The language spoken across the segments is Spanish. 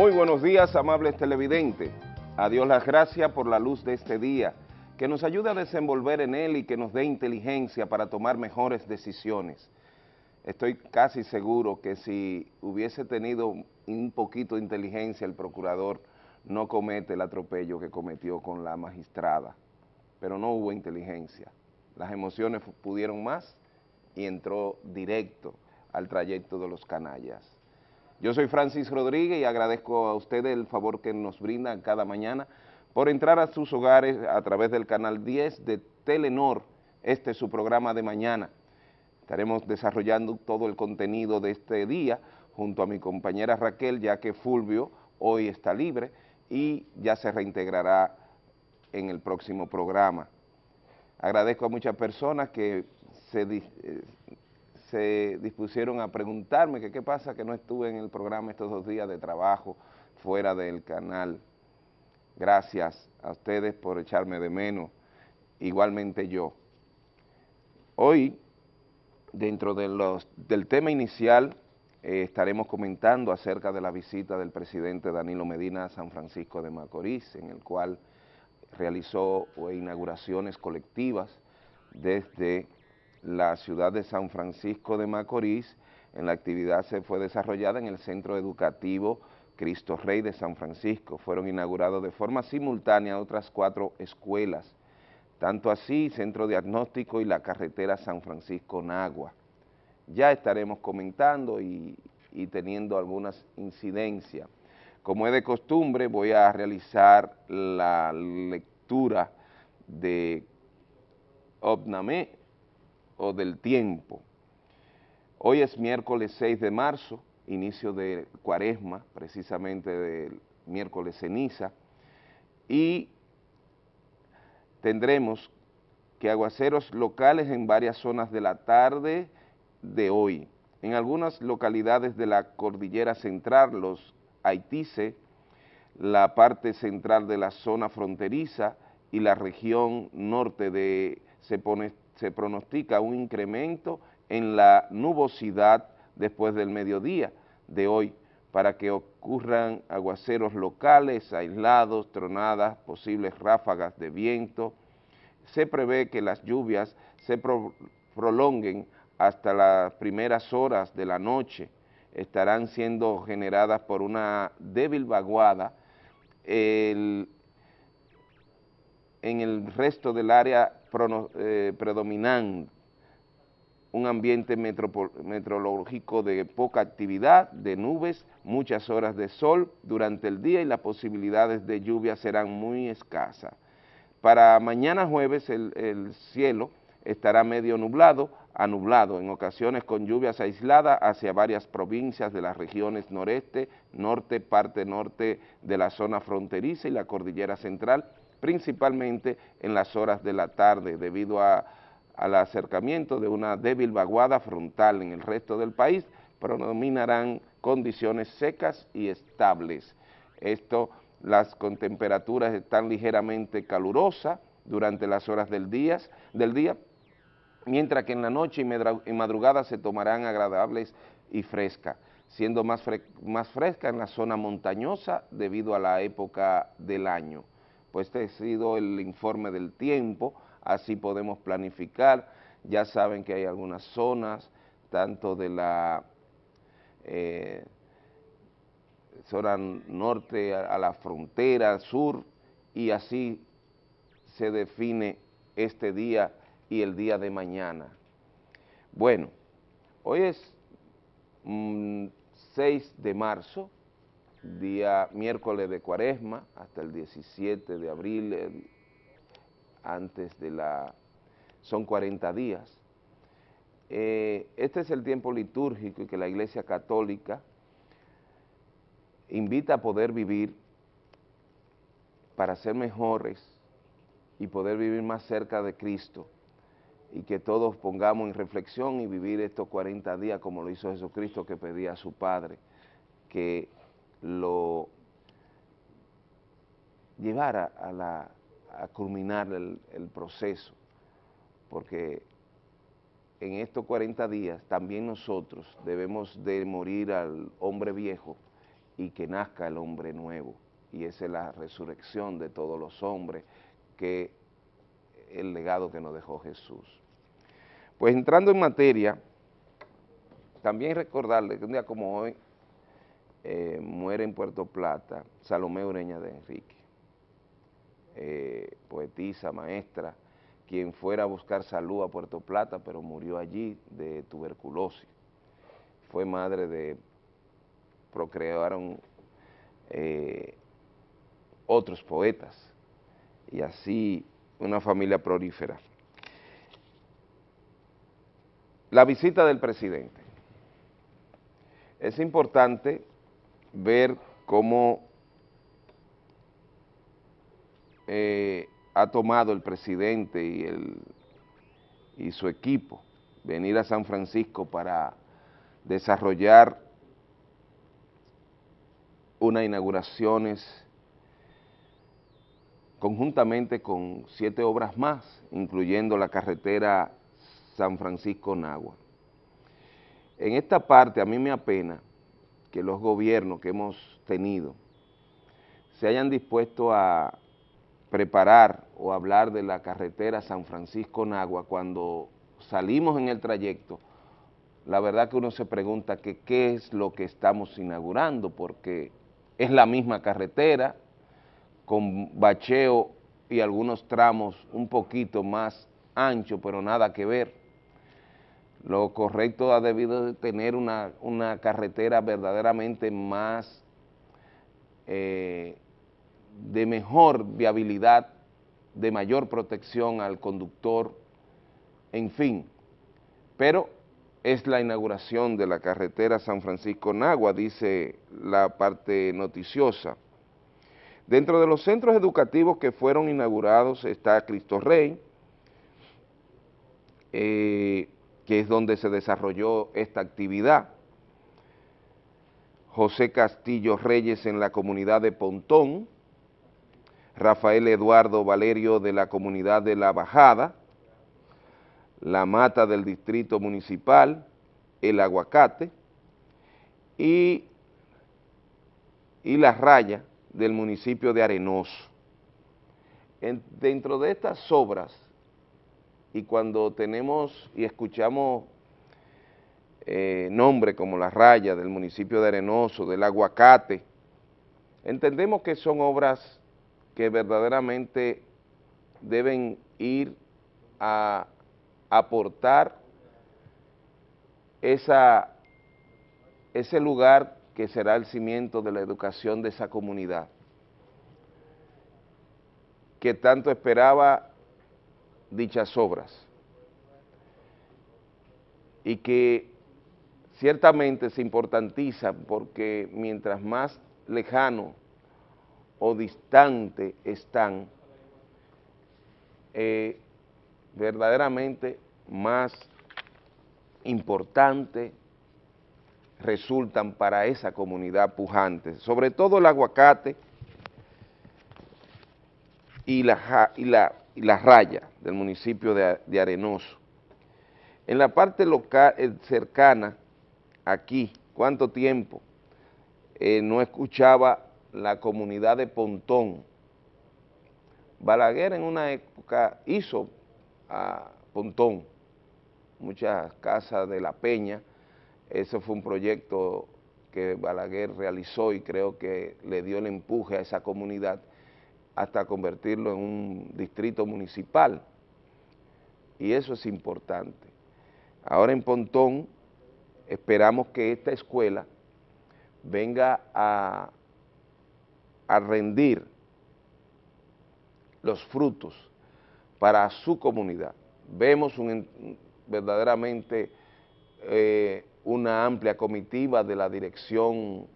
Muy buenos días, amables televidentes. A Dios las gracias por la luz de este día, que nos ayude a desenvolver en él y que nos dé inteligencia para tomar mejores decisiones. Estoy casi seguro que si hubiese tenido un poquito de inteligencia el procurador no comete el atropello que cometió con la magistrada, pero no hubo inteligencia. Las emociones pudieron más y entró directo al trayecto de los canallas. Yo soy Francis Rodríguez y agradezco a ustedes el favor que nos brindan cada mañana por entrar a sus hogares a través del canal 10 de Telenor, este es su programa de mañana. Estaremos desarrollando todo el contenido de este día junto a mi compañera Raquel, ya que Fulvio hoy está libre y ya se reintegrará en el próximo programa. Agradezco a muchas personas que se, eh, se dispusieron a preguntarme que qué pasa que no estuve en el programa estos dos días de trabajo fuera del canal. Gracias a ustedes por echarme de menos, igualmente yo. Hoy, dentro de los, del tema inicial, eh, estaremos comentando acerca de la visita del presidente Danilo Medina a San Francisco de Macorís, en el cual realizó inauguraciones colectivas desde la ciudad de San Francisco de Macorís. En la actividad se fue desarrollada en el Centro Educativo Cristo Rey de San Francisco. Fueron inaugurados de forma simultánea otras cuatro escuelas, tanto así Centro Diagnóstico y la carretera San Francisco-Nagua. Ya estaremos comentando y, y teniendo algunas incidencias. Como es de costumbre, voy a realizar la lectura de Obnamé, o del tiempo. Hoy es miércoles 6 de marzo, inicio de cuaresma, precisamente del miércoles ceniza, y tendremos que aguaceros locales en varias zonas de la tarde de hoy. En algunas localidades de la cordillera central, los Haitice, la parte central de la zona fronteriza y la región norte de se pone se pronostica un incremento en la nubosidad después del mediodía de hoy para que ocurran aguaceros locales, aislados, tronadas, posibles ráfagas de viento. Se prevé que las lluvias se prolonguen hasta las primeras horas de la noche, estarán siendo generadas por una débil vaguada en el resto del área eh, predominante, un ambiente meteorológico de poca actividad, de nubes, muchas horas de sol durante el día y las posibilidades de lluvia serán muy escasas. Para mañana jueves el, el cielo estará medio nublado a nublado, en ocasiones con lluvias aisladas hacia varias provincias de las regiones noreste, norte, parte norte de la zona fronteriza y la cordillera central, principalmente en las horas de la tarde debido al acercamiento de una débil vaguada frontal en el resto del país, predominarán condiciones secas y estables. Esto, las con temperaturas están ligeramente calurosas durante las horas del día, del día mientras que en la noche y madrugada se tomarán agradables y frescas, siendo más, más fresca en la zona montañosa debido a la época del año pues este ha sido el informe del tiempo, así podemos planificar, ya saben que hay algunas zonas, tanto de la eh, zona norte a, la frontera, sur, y así se define este día y el día de mañana. Bueno, hoy es 6 mm, de marzo, día miércoles de cuaresma hasta el 17 de abril, antes de la, son 40 días. Eh, este es el tiempo litúrgico y que la Iglesia Católica invita a poder vivir para ser mejores y poder vivir más cerca de Cristo y que todos pongamos en reflexión y vivir estos 40 días como lo hizo Jesucristo que pedía a su Padre, que lo llevara a, la, a culminar el, el proceso, porque en estos 40 días también nosotros debemos de morir al hombre viejo y que nazca el hombre nuevo. Y esa es la resurrección de todos los hombres, que el legado que nos dejó Jesús. Pues entrando en materia, también recordarle que un día como hoy eh, muere en Puerto Plata Salomé Ureña de Enrique, eh, poetisa, maestra, quien fuera a buscar salud a Puerto Plata, pero murió allí de tuberculosis. Fue madre de, procrearon eh, otros poetas, y así una familia prolífera. La visita del presidente. Es importante ver cómo eh, ha tomado el presidente y, el, y su equipo venir a San Francisco para desarrollar unas inauguraciones conjuntamente con siete obras más, incluyendo la carretera San Francisco-Nagua. En esta parte a mí me apena que los gobiernos que hemos tenido se hayan dispuesto a preparar o hablar de la carretera San Francisco-Nagua cuando salimos en el trayecto, la verdad que uno se pregunta que qué es lo que estamos inaugurando, porque es la misma carretera, con bacheo y algunos tramos un poquito más ancho, pero nada que ver. Lo correcto ha debido de tener una, carretera verdaderamente más, eh, de mejor viabilidad, de mayor protección al conductor, en fin. Pero es la inauguración de la carretera San Francisco-Nagua, dice la parte noticiosa. Dentro de los centros educativos que fueron inaugurados está Cristo Rey, eh, que es donde se desarrolló esta actividad. José Castillo Reyes en la comunidad de Pontón, Rafael Eduardo Valerio de la comunidad de La Bajada, La Mata del Distrito Municipal, El Aguacate y, y La Raya del municipio de Arenoso. dentro de estas obras y cuando tenemos y escuchamos eh, nombres como La Raya del municipio de Arenoso, del Aguacate, entendemos que son obras que verdaderamente deben ir a aportar esa, ese lugar que será el cimiento de la educación de esa comunidad, que tanto esperaba dichas obras. Y que ciertamente se importantiza porque mientras más lejano o distante están, eh, verdaderamente más importante resultan para esa comunidad pujante, sobre todo el aguacate y la, y la y la raya del municipio de, Arenoso. En la parte local, eh, cercana, aquí, ¿cuánto tiempo? Eh, no escuchaba la comunidad de Pontón. Balaguer en una época hizo a Pontón, muchas casas de La Peña, ese fue un proyecto que Balaguer realizó y creo que le dio el empuje a esa comunidad hasta convertirlo en un distrito municipal. Y eso es importante. Ahora en Pontón esperamos que esta escuela venga a, a rendir los frutos para su comunidad. Vemos verdaderamente eh, una amplia comitiva de la dirección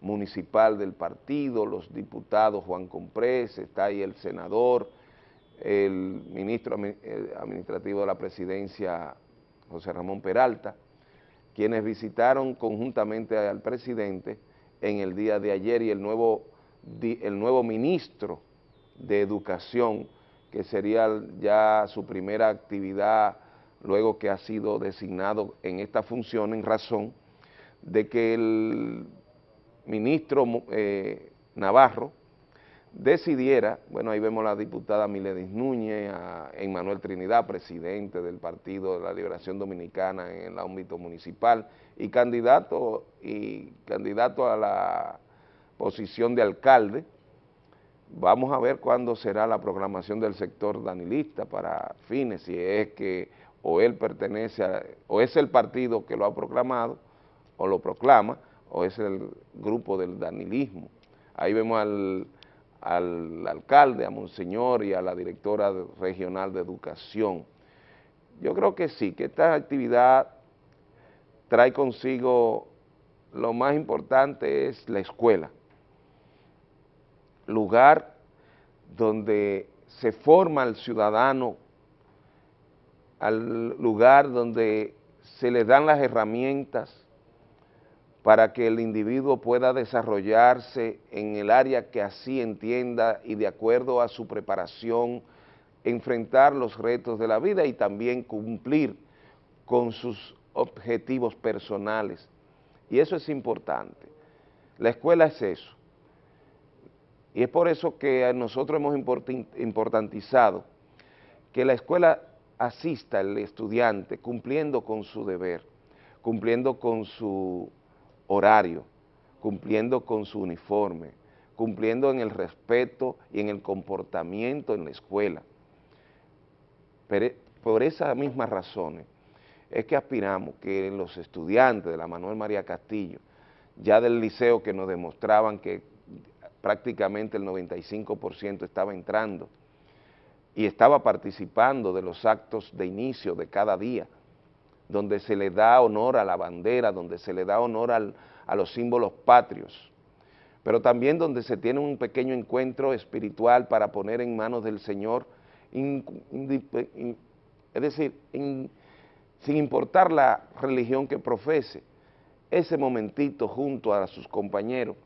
municipal del partido, los diputados Juan Comprés, está ahí el senador, el ministro administrativo de la presidencia José Ramón Peralta, quienes visitaron conjuntamente al presidente en el día de ayer y el nuevo, el nuevo ministro de Educación, que sería ya su primera actividad luego que ha sido designado en esta función en razón de que el ministro eh, Navarro decidiera, bueno, ahí vemos a la diputada Miledis Núñez, a Emmanuel Trinidad, presidente del Partido de la Liberación Dominicana en el ámbito municipal, y candidato, y candidato a la posición de alcalde. Vamos a ver cuándo será la programación del sector danilista para fines, si es que o él pertenece a, o es el partido que lo ha proclamado, o lo proclama, o es el grupo del danilismo. Ahí vemos al al alcalde, a Monseñor y a la directora regional de educación. Yo creo que sí, que esta actividad trae consigo lo más importante es la escuela, lugar donde se forma el ciudadano, al lugar donde se le dan las herramientas para que el individuo pueda desarrollarse en el área que así entienda y de acuerdo a su preparación, enfrentar los retos de la vida y también cumplir con sus objetivos personales. Y eso es importante. La escuela es eso. Y es por eso que nosotros hemos importantizado que la escuela asista al estudiante cumpliendo con su deber, cumpliendo con su horario, cumpliendo con su uniforme, cumpliendo en el respeto y en el comportamiento en la escuela. Pero por esas mismas razones es que aspiramos que los estudiantes de la Manuel María Castillo, ya del liceo que nos demostraban que prácticamente el 95% estaba entrando y estaba participando de los actos de inicio de cada día, donde se le da honor a la bandera, donde se le da honor a los símbolos patrios, pero también donde se tiene un pequeño encuentro espiritual para poner en manos del Señor, es decir, sin importar la religión que profese, ese momentito junto a sus compañeros,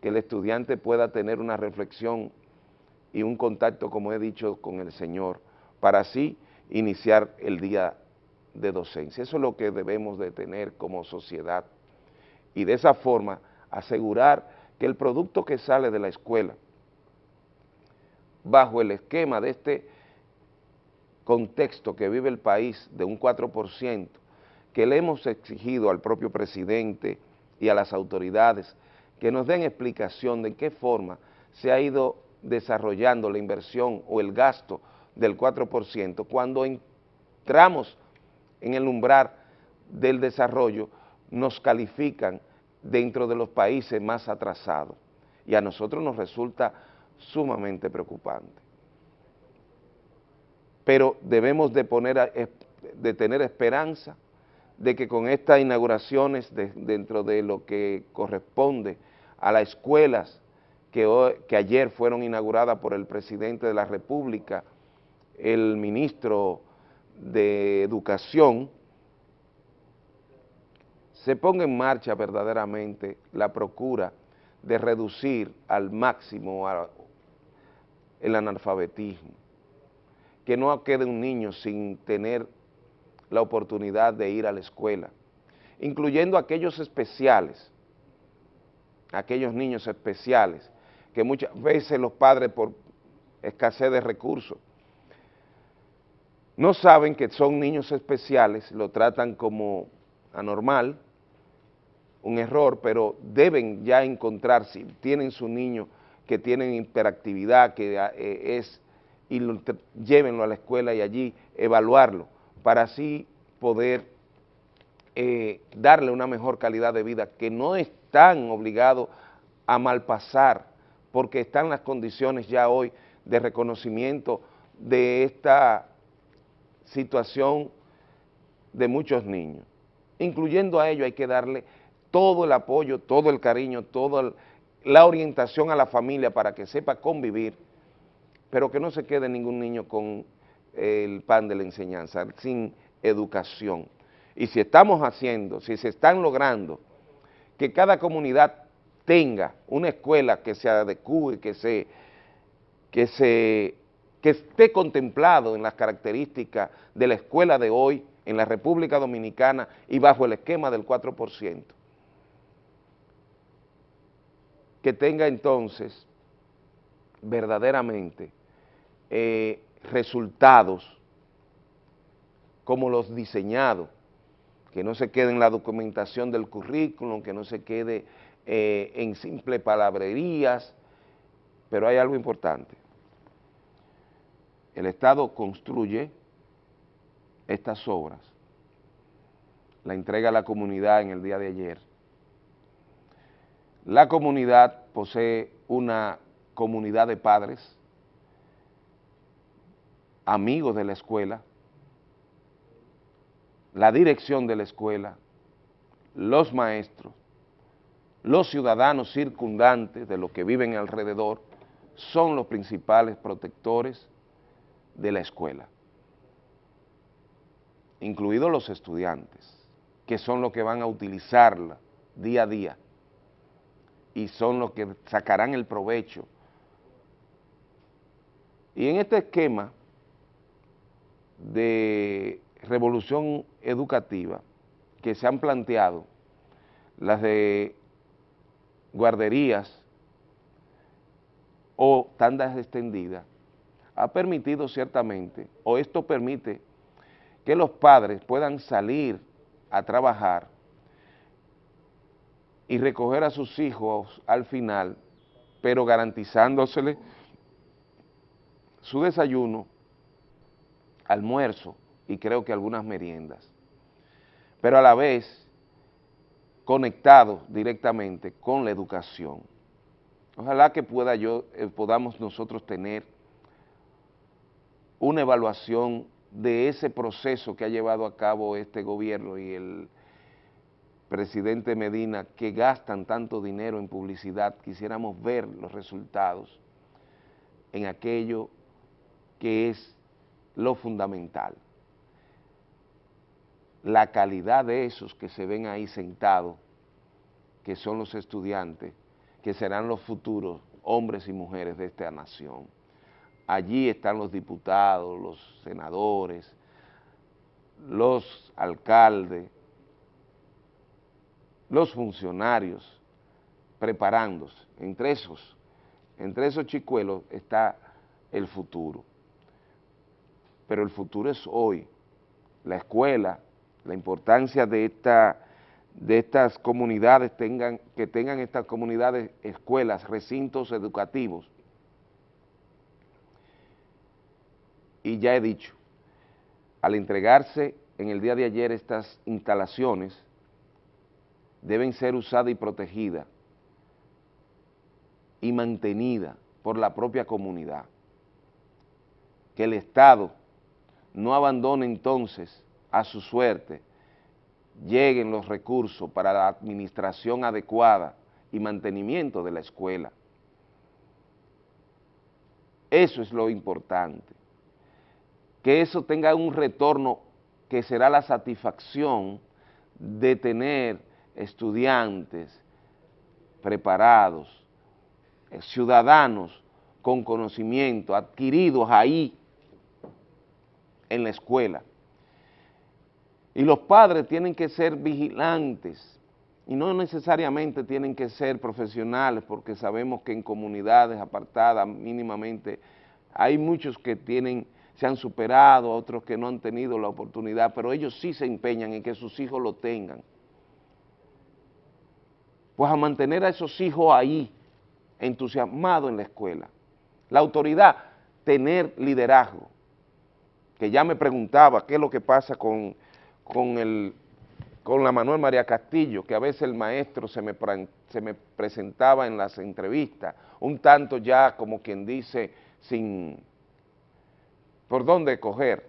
que el estudiante pueda tener una reflexión y un contacto, como he dicho, con el Señor, para así iniciar el día de docencia. Eso es lo que debemos de tener como sociedad y de esa forma asegurar que el producto que sale de la escuela, bajo el esquema de este contexto que vive el país de un 4%, que le hemos exigido al propio presidente y a las autoridades que nos den explicación de qué forma se ha ido desarrollando la inversión o el gasto del 4%, cuando entramos en el umbral del desarrollo nos califican dentro de los países más atrasados y a nosotros nos resulta sumamente preocupante. Pero debemos de, poner de tener esperanza de que con estas inauguraciones dentro de lo que corresponde a las escuelas que, que ayer fueron inauguradas por el presidente de la República, el ministro de educación, se ponga en marcha verdaderamente la procura de reducir al máximo el analfabetismo, que no quede un niño sin tener la oportunidad de ir a la escuela, incluyendo aquellos especiales, aquellos niños especiales, que muchas veces los padres por escasez de recursos no saben que son niños especiales, lo tratan como anormal, un error, pero deben ya encontrar, si tienen su niño que tienen hiperactividad, que eh, es, y llévenlo a la escuela y allí evaluarlo, para así poder eh, darle una mejor calidad de vida, que no están obligados a malpasar, porque están las condiciones ya hoy de reconocimiento de esta situación de muchos niños. Incluyendo a ellos hay que darle todo el apoyo, todo el cariño, toda la orientación a la familia para que sepa convivir, pero que no se quede ningún niño con el pan de la enseñanza, sin educación. Y si estamos haciendo, si se están logrando que cada comunidad tenga una escuela que se adecue, que se, que se que esté contemplado en las características de la escuela de hoy en la República Dominicana y bajo el esquema del 4%. que tenga entonces verdaderamente eh, resultados como los diseñados, que no se quede en la documentación del currículum, que no se quede eh, en simple palabrerías, pero hay algo importante. El Estado construye estas obras, la entrega a la comunidad en el día de ayer. La comunidad posee una comunidad de padres, amigos de la escuela, la dirección de la escuela, los maestros, los ciudadanos circundantes de los que viven alrededor, son los principales protectores de la escuela, incluidos los estudiantes, que son los que van a utilizarla día a día y son los que sacarán el provecho. Y en este esquema de revolución educativa que se han planteado, las de guarderías o tandas extendidas, ha permitido ciertamente, o esto permite que los padres puedan salir a trabajar y recoger a sus hijos al final, pero garantizándosele su desayuno, almuerzo y creo que algunas meriendas, pero a la vez conectados directamente con la educación. Ojalá que pueda yo, eh, podamos nosotros tener una evaluación de ese proceso que ha llevado a cabo este gobierno y el presidente Medina, que gastan tanto dinero en publicidad, quisiéramos ver los resultados en aquello que es lo fundamental. La calidad de esos que se ven ahí sentados, que son los estudiantes, que serán los futuros hombres y mujeres de esta nación. Allí están los diputados, los senadores, los alcaldes, los funcionarios preparándose. Entre esos, entre esos chicuelos está el futuro. Pero el futuro es hoy. La escuela, la importancia de esta de estas comunidades tengan, que tengan estas comunidades escuelas, recintos educativos. Y ya he dicho, al entregarse en el día de ayer estas instalaciones, deben ser usadas y protegidas y mantenidas por la propia comunidad. Que el Estado no abandone entonces a su suerte lleguen los recursos para la administración adecuada y mantenimiento de la escuela. Eso es lo importante. Que eso tenga un retorno que será la satisfacción de tener estudiantes preparados, eh, ciudadanos con conocimiento, adquiridos ahí en la escuela. Y los padres tienen que ser vigilantes y no necesariamente tienen que ser profesionales porque sabemos que en comunidades apartadas mínimamente hay muchos que tienen, se han superado, otros que no han tenido la oportunidad, pero ellos sí se empeñan en que sus hijos lo tengan. Pues a mantener a esos hijos ahí, entusiasmados en la escuela. La autoridad, tener liderazgo, que ya me preguntaba qué es lo que pasa con con, el, con la Manuel María Castillo, que a veces el maestro se me, se me presentaba en las entrevistas, un tanto ya como quien dice, sin, por dónde coger,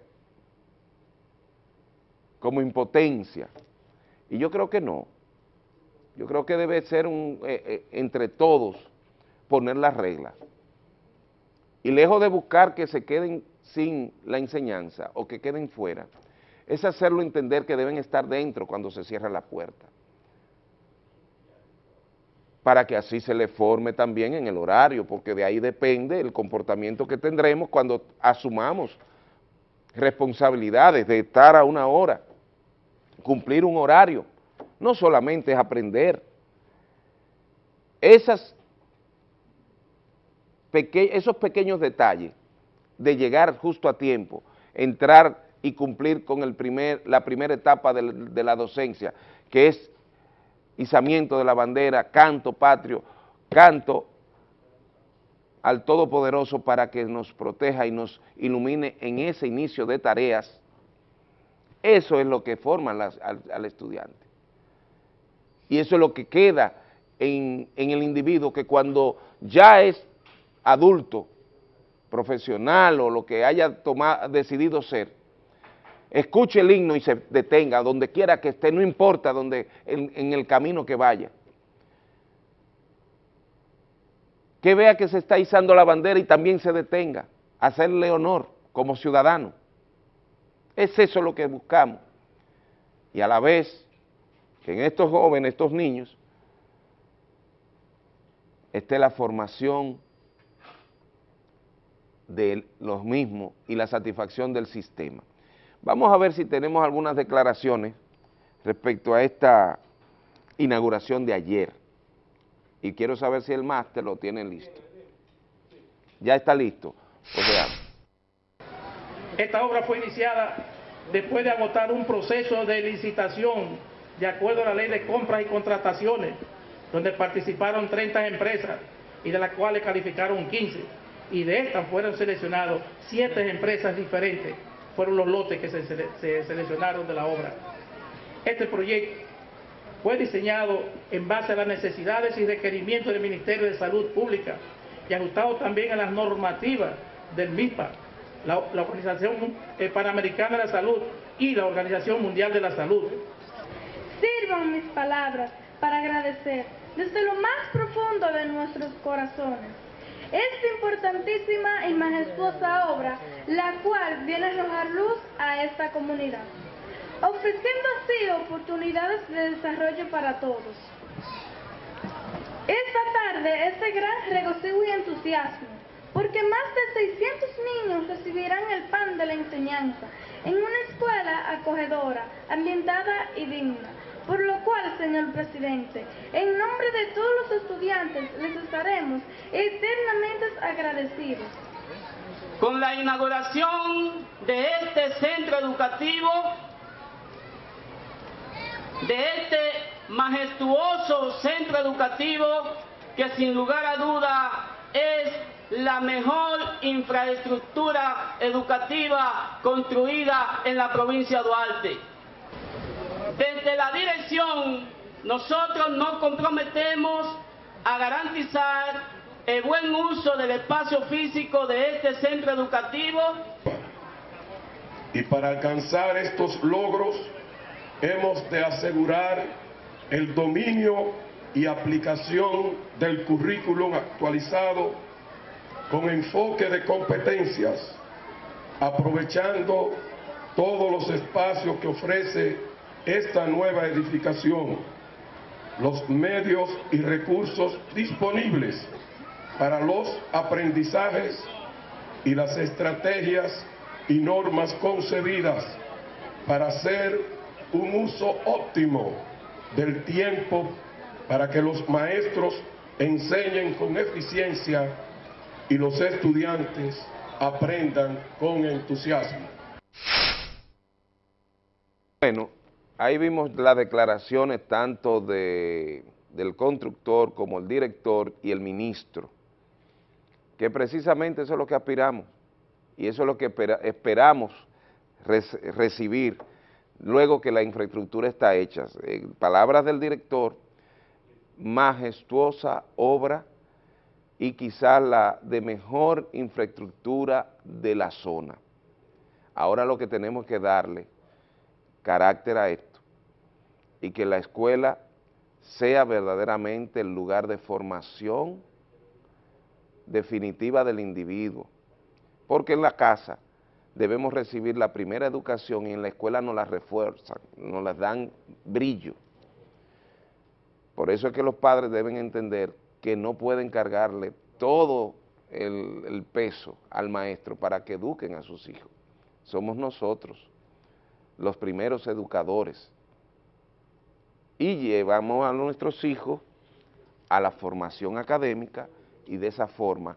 como impotencia. Y yo creo que no. Yo creo que debe ser un, eh, eh, entre todos poner las reglas. Y lejos de buscar que se queden sin la enseñanza o que queden fuera, es hacerlo entender que deben estar dentro cuando se cierra la puerta, para que así se le forme también en el horario, porque de ahí depende el comportamiento que tendremos cuando asumamos responsabilidades de estar a una hora, cumplir un horario, no solamente es aprender, esas esos pequeños detalles de llegar justo a tiempo, entrar y cumplir con el primer, la primera etapa de, de la docencia, que es izamiento de la bandera, canto patrio, canto al Todopoderoso para que nos proteja y nos ilumine en ese inicio de tareas. Eso es lo que forma al, estudiante. Y eso es lo que queda en, el individuo que cuando ya es adulto, profesional o lo que haya tomado, decidido ser, escuche el himno y se detenga, donde quiera que esté, no importa donde, en el camino que vaya. que vea que se está izando la bandera y también se detenga, hacerle honor como ciudadano. Es eso lo que buscamos. Y a la vez, que en estos jóvenes, estos niños, esté la formación de los mismos y la satisfacción del sistema. Vamos a ver si tenemos algunas declaraciones respecto a esta inauguración de ayer y quiero saber si el máster lo tiene listo. Ya está listo. O sea. Esta obra fue iniciada después de agotar un proceso de licitación de acuerdo a la ley de compras y contrataciones, donde participaron 30 empresas y de las cuales calificaron 15. Y de estas fueron seleccionados 7 empresas diferentes, fueron los lotes que se, se seleccionaron de la obra. Este proyecto fue diseñado en base a las necesidades y requerimientos del Ministerio de Salud Pública y ajustado también a las normativas del MIPA, la, Organización eh, Panamericana de la Salud y la Organización Mundial de la Salud. Sirvan mis palabras para agradecer desde lo más profundo de nuestros corazones esta importantísima y majestuosa obra, la cual viene a arrojar luz a esta comunidad ofreciendo así oportunidades de desarrollo para todos. Esta tarde es de gran regocijo y entusiasmo, porque más de 600 niños recibirán el pan de la enseñanza en una escuela acogedora, ambientada y digna. Por lo cual, señor presidente, en nombre de todos los estudiantes les estaremos eternamente agradecidos. Con la inauguración de este centro educativo, de este majestuoso centro educativo que sin lugar a duda es la mejor infraestructura educativa construida en la provincia de Duarte. Desde la dirección, nosotros nos comprometemos a garantizar el buen uso del espacio físico de este centro educativo. Y para alcanzar estos logros, hemos de asegurar el dominio y aplicación del currículum actualizado con enfoque de competencias, aprovechando todos los espacios que ofrece esta nueva edificación, los medios y recursos disponibles para los aprendizajes y las estrategias y normas concebidas para hacer un uso óptimo del tiempo para que los maestros enseñen con eficiencia y los estudiantes aprendan con entusiasmo. Bueno, ahí vimos las declaraciones tanto de, del constructor como el director y el ministro, que precisamente eso es lo que aspiramos y eso es lo que esperamos recibir luego que la infraestructura está hecha. En palabras del director, majestuosa obra y quizás la de mejor infraestructura de la zona. Ahora lo que tenemos que darle carácter a esto y que la escuela sea verdaderamente el lugar de formación definitiva del individuo, porque en la casa debemos recibir la primera educación y en la escuela nos la refuerzan, nos las dan brillo. Por eso es que los padres deben entender que no pueden cargarle todo el peso al maestro para que eduquen a sus hijos. Somos nosotros los primeros educadores y llevamos a nuestros hijos a la formación académica y de esa forma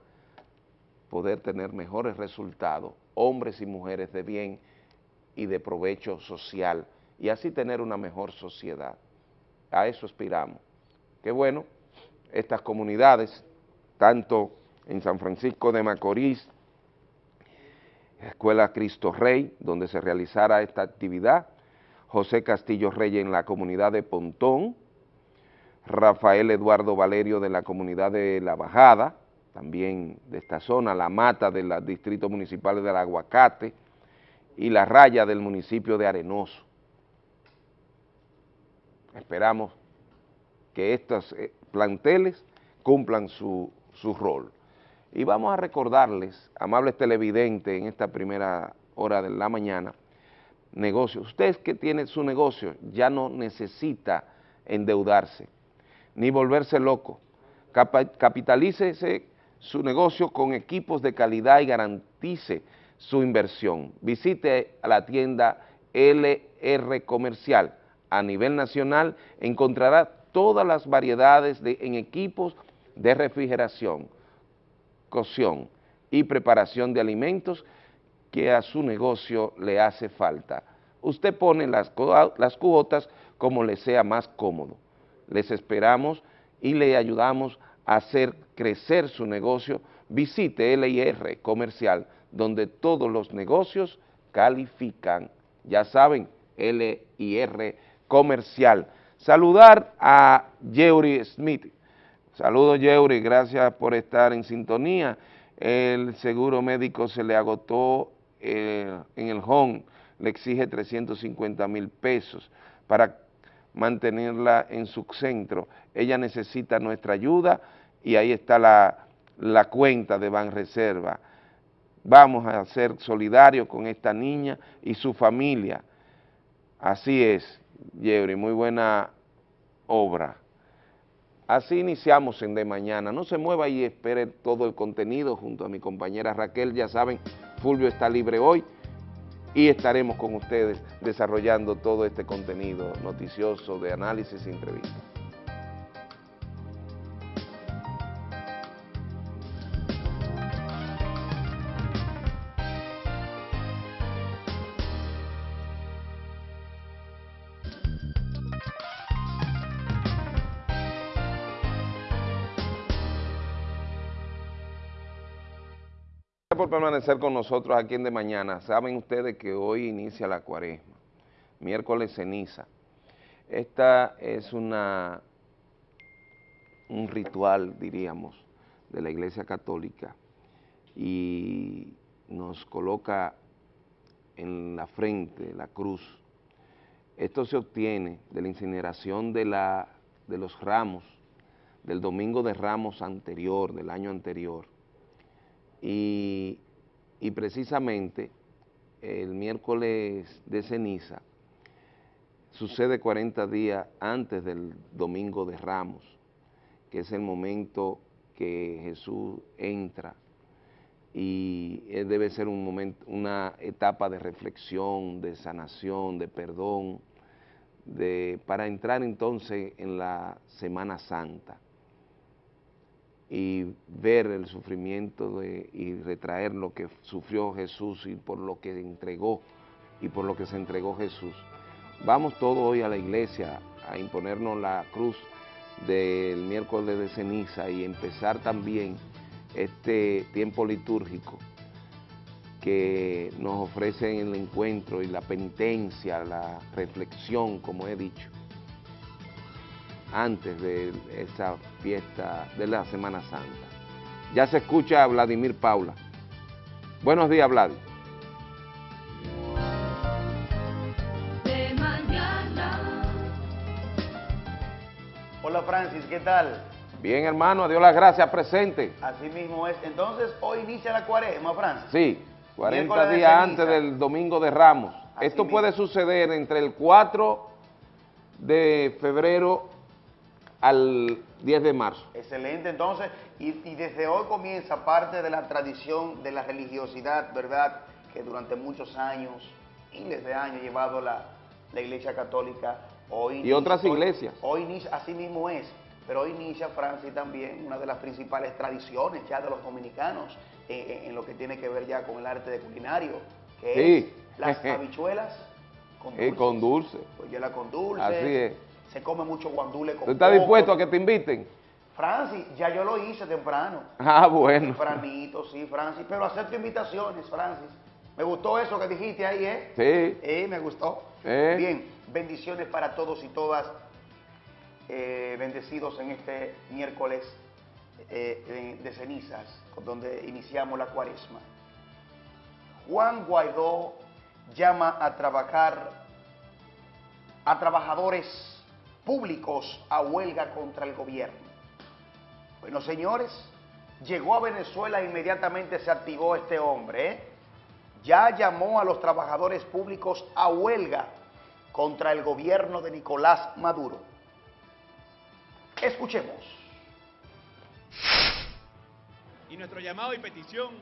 poder tener mejores resultados, hombres y mujeres de bien y de provecho social, y así tener una mejor sociedad. A eso aspiramos. Qué bueno, estas comunidades, tanto en San Francisco de Macorís, Escuela Cristo Rey, donde se realizara esta actividad, José Castillo Rey en la comunidad de Pontón, Rafael Eduardo Valerio de la comunidad de La Bajada, también de esta zona, La Mata del Distrito Municipal del Aguacate y La Raya del municipio de Arenoso. Esperamos que estos eh, planteles cumplan su, su rol. Y vamos a recordarles, amables televidentes, en esta primera hora de la mañana, negocios. Usted que tiene su negocio ya no necesita endeudarse, ni volverse loco. Capitalícese su negocio con equipos de calidad y garantice su inversión. Visite a la tienda LR Comercial. A nivel nacional encontrará todas las variedades de, en equipos de refrigeración, cocción y preparación de alimentos que a su negocio le hace falta. Usted pone las, las cuotas como le sea más cómodo. Les esperamos y le ayudamos a hacer crecer su negocio. Visite LIR Comercial, donde todos los negocios califican. Ya saben, LIR Comercial. Saludar a Yeuri Smith. Saludos Yeuri, gracias por estar en sintonía. El seguro médico se le agotó eh, en el home, le exige 350 mil pesos para mantenerla en su centro. Ella necesita nuestra ayuda y ahí está la, la cuenta de Banreserva. Vamos a ser solidarios con esta niña y su familia. Así es, Yeuri, muy buena obra. Así iniciamos en De Mañana. No se mueva y espere todo el contenido junto a mi compañera Raquel. Ya saben, Fulvio está libre hoy y estaremos con ustedes desarrollando todo este contenido noticioso de análisis y entrevistas. Permanecer con nosotros aquí en De Mañana. Saben ustedes que hoy inicia la cuaresma, miércoles ceniza. Esta es una, un ritual, diríamos, de la Iglesia Católica y nos coloca en la frente la cruz. Esto se obtiene de la incineración de, la, de los ramos, del domingo de ramos anterior, del año anterior, y, precisamente el miércoles de ceniza sucede 40 días antes del domingo de Ramos, que es el momento que Jesús entra. Y debe ser un momento, una etapa de reflexión, de sanación, de perdón, de, para entrar entonces en la Semana Santa y ver el sufrimiento de, y retraer lo que sufrió Jesús y por lo que entregó y por lo que se entregó Jesús. Vamos todos hoy a la iglesia a imponernos la cruz del miércoles de ceniza y empezar también este tiempo litúrgico que nos ofrece el encuentro y la penitencia, la reflexión, como he dicho, antes de esa fiesta de la Semana Santa. Ya se escucha a Vladimir Paula. Buenos días, Vlad. De mañana. Hola Francis, ¿qué tal? Bien, hermano, adiós las gracias, presente. Así mismo es. Entonces, hoy inicia la cuaresma, Francis. Sí, 40 días antes del Domingo de Ramos. Esto puede suceder entre el 4 de febrero al 10 de marzo. Excelente, entonces, y, desde hoy comienza parte de la tradición de la religiosidad, ¿verdad?, que durante muchos años, miles de años, ha llevado la, Iglesia Católica. Hoy y otras iglesias. Hoy, así mismo es. pero hoy inicia Francis también una de las principales tradiciones ya de los dominicanos eh, en, lo que tiene que ver ya con el arte de culinario, que es las habichuelas con dulce. con dulce. Pues yo la con dulce. Así es. Se come mucho guandule con ¿Tú estás dispuesto a que te inviten? Francis, ya yo lo hice temprano. Ah, bueno. Tempranito, sí, Francis. Pero acepto invitaciones, Francis. Me gustó eso que dijiste ahí, ¿eh? Sí. Eh, me gustó. Bien, bendiciones para todos y todas. Eh, bendecidos en este miércoles eh, de cenizas, donde iniciamos la cuaresma. Juan Guaidó llama a trabajar a trabajadores públicos a huelga contra el gobierno. Bueno, señores, llegó a Venezuela e inmediatamente se activó este hombre. ¿eh? Ya llamó a los trabajadores públicos a huelga contra el gobierno de Nicolás Maduro. Escuchemos. Y nuestro llamado y petición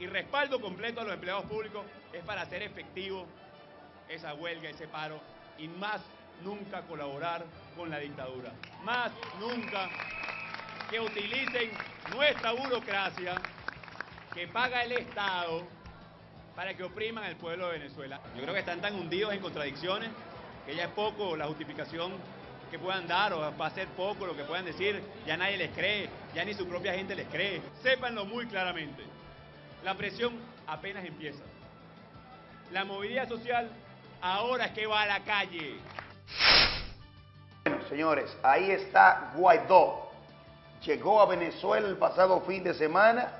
y respaldo completo a los empleados públicos es para hacer efectivo esa huelga, ese paro y más nunca colaborar con la dictadura. Más nunca que utilicen nuestra burocracia que paga el Estado para que opriman al pueblo de Venezuela. Yo creo que están tan hundidos en contradicciones que ya es poco la justificación que puedan dar o va a ser poco lo que puedan decir, ya nadie les cree, ya ni su propia gente les cree. Sépanlo muy claramente, la presión apenas empieza. La movilidad social ahora es que va a la calle. Bueno, señores, ahí está Guaidó. Llegó a Venezuela el pasado fin de semana,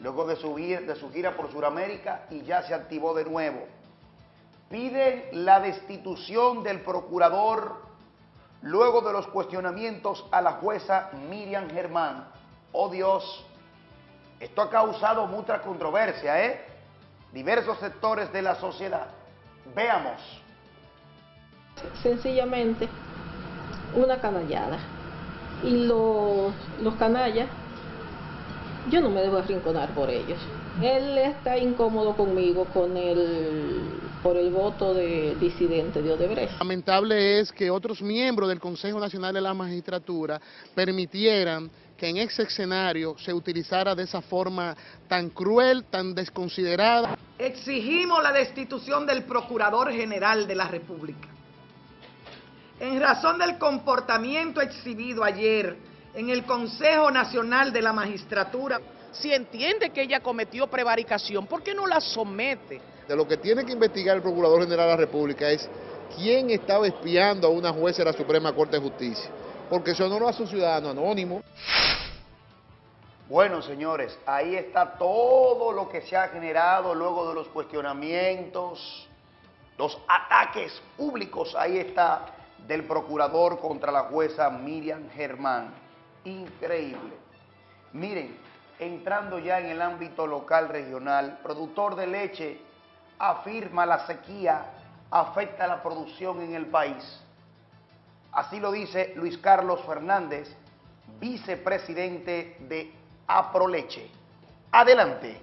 luego de su, de su gira por Sudamérica y ya se activó de nuevo. Piden la destitución del procurador luego de los cuestionamientos a la jueza Miriam Germán. Oh Dios, esto ha causado mucha controversia, ¿eh? Diversos sectores de la sociedad. Veamos. Sencillamente una canallada. Y los, los canallas, yo no me debo arrinconar por ellos. Él está incómodo conmigo con el por el voto de disidente de Odebrecht. Lamentable es que otros miembros del Consejo Nacional de la Magistratura permitieran que en ese escenario se utilizara de esa forma tan cruel, tan desconsiderada. Exigimos la destitución del Procurador General de la República. En razón del comportamiento exhibido ayer en el Consejo Nacional de la Magistratura, si entiende que ella cometió prevaricación, ¿por qué no la somete? De lo que tiene que investigar el Procurador General de la República es quién estaba espiando a una jueza de la Suprema Corte de Justicia, porque eso no lo hace un ciudadano anónimo. Bueno, señores, ahí está todo lo que se ha generado luego de los cuestionamientos, los ataques públicos, ahí está, del procurador contra la jueza Miriam Germán. Increíble. Miren, entrando ya en el ámbito local regional, productor de leche afirma la sequía afecta la producción en el país. Así lo dice Luis Carlos Fernández, vicepresidente de Aproleche. Adelante.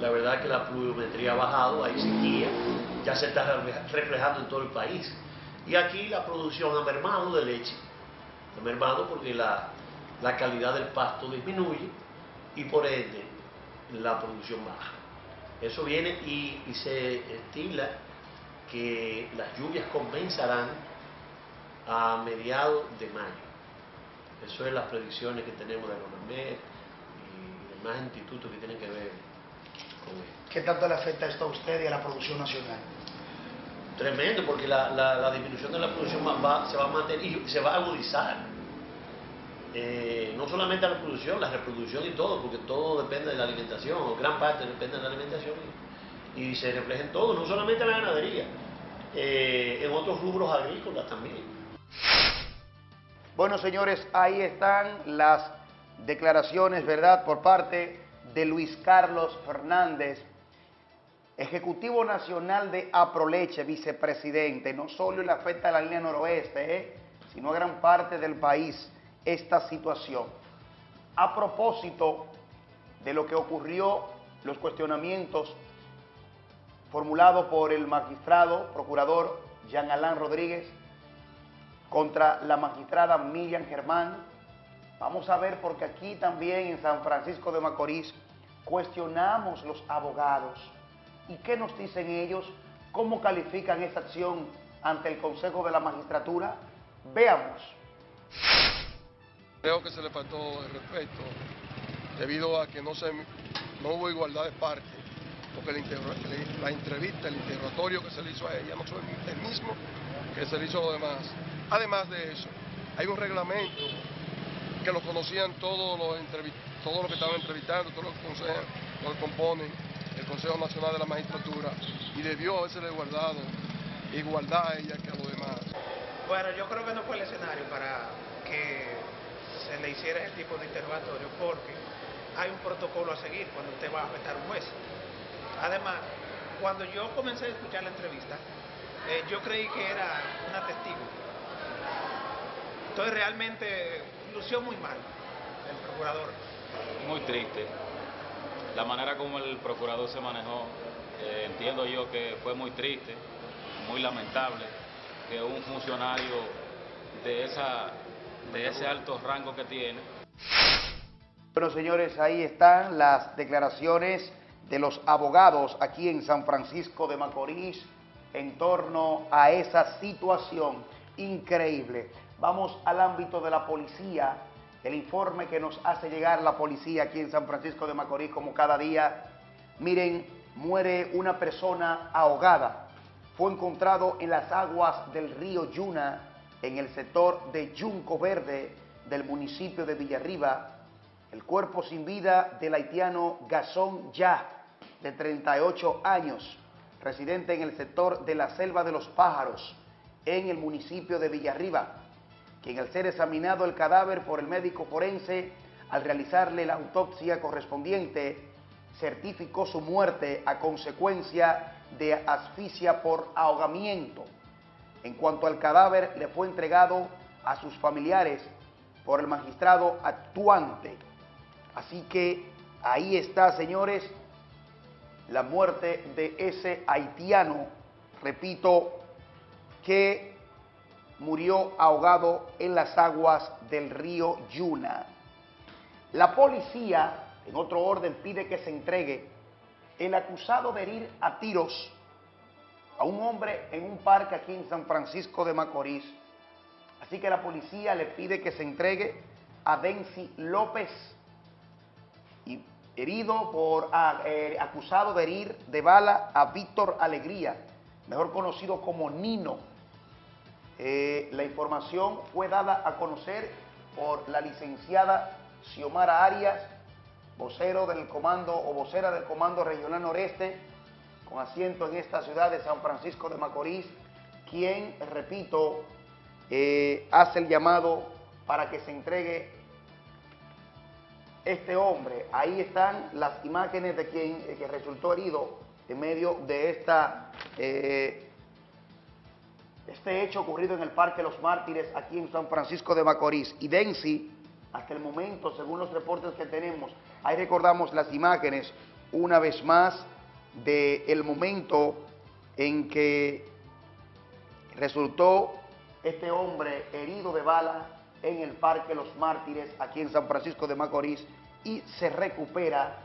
La verdad es que la pluviometría ha bajado, hay sequía, ya se está reflejando en todo el país. Y aquí la producción ha mermado de leche, ha mermado porque la, la calidad del pasto disminuye y por ende la producción baja. Eso viene y, se estila que las lluvias comenzarán a mediados de mayo. Eso es las predicciones que tenemos de la y demás institutos que tienen que ver con esto. ¿Qué tanto le afecta esto a usted y a la producción nacional? Tremendo, porque la, disminución de la producción se va a mantener y se va a agudizar. Eh, no solamente la producción, la reproducción y todo, porque todo depende de la alimentación, o gran parte depende de la alimentación, y, se refleja en todo, no solamente en la ganadería, eh, en otros rubros agrícolas también. Bueno, señores, ahí están las declaraciones, ¿verdad?, por parte de Luis Carlos Fernández, Ejecutivo Nacional de Aproleche, vicepresidente. No solo le afecta a la línea noroeste, ¿eh? sino a gran parte del país esta situación. A propósito de lo que ocurrió, los cuestionamientos formulados por el magistrado, procurador Jean Alain Rodríguez, contra la magistrada Miriam Germán. Vamos a ver porque aquí también en San Francisco de Macorís cuestionamos los abogados. ¿Y qué nos dicen ellos? ¿Cómo califican esta acción ante el Consejo de la Magistratura? Veamos. Creo que se le faltó el respeto debido a que no, hubo igualdad de parte, porque la, entrevista, el interrogatorio que se le hizo a ella no fue el mismo que se le hizo a los demás. Además de eso, hay un reglamento que lo conocían todos los, todos los que estaban entrevistando, todos los consejos, los que componen Consejo Nacional de la Magistratura, y debió haberse guardado igualdad a ella que a los demás. Bueno, yo creo que no fue el escenario para que se le hiciera ese tipo de interrogatorio, porque hay un protocolo a seguir cuando usted va a afectar a un juez. Además, cuando yo comencé a escuchar la entrevista, eh, yo creí que era una testigo. Entonces realmente lució muy mal el procurador. Muy triste. La manera como el procurador se manejó, eh, entiendo yo que fue muy triste, muy lamentable que un funcionario de, esa, de ese alto rango que tiene. Bueno, señores, ahí están las declaraciones de los abogados aquí en San Francisco de Macorís en torno a esa situación increíble. Vamos al ámbito de la policía, el informe que nos hace llegar la policía aquí en San Francisco de Macorís como cada día. Miren, muere una persona ahogada. Fue encontrado en las aguas del río Yuna, en el sector de Yunco Verde del municipio de Villarriba, el cuerpo sin vida del haitiano Gazón Ya, de 38 años, residente en el sector de la Selva de los Pájaros, en el municipio de Villarriba, quien al ser examinado el cadáver por el médico forense, al realizarle la autopsia correspondiente, certificó su muerte a consecuencia de asfixia por ahogamiento. En cuanto al cadáver, le fue entregado a sus familiares por el magistrado actuante. Así que ahí está, señores, la muerte de ese haitiano, repito, que murió ahogado en las aguas del río Yuna. La policía, en otro orden, pide que se entregue el acusado de herir a tiros a un hombre en un parque aquí en San Francisco de Macorís. Así que la policía le pide que se entregue a Denzi López, y herido por, ah, eh, acusado de herir de bala a Víctor Alegría, mejor conocido como Nino. Eh, la información fue dada a conocer por la licenciada Xiomara Arias, vocero del comando o vocera del Comando Regional Noreste, con asiento en esta ciudad de San Francisco de Macorís, quien, repito, eh, hace el llamado para que se entregue este hombre. Ahí están las imágenes de quien eh, resultó herido en medio de esta, este hecho ocurrido en el Parque Los Mártires aquí en San Francisco de Macorís. Y Densi, hasta el momento, según los reportes que tenemos, ahí recordamos las imágenes una vez más del el momento en que resultó este hombre herido de bala en el Parque Los Mártires, aquí en San Francisco de Macorís, y se recupera,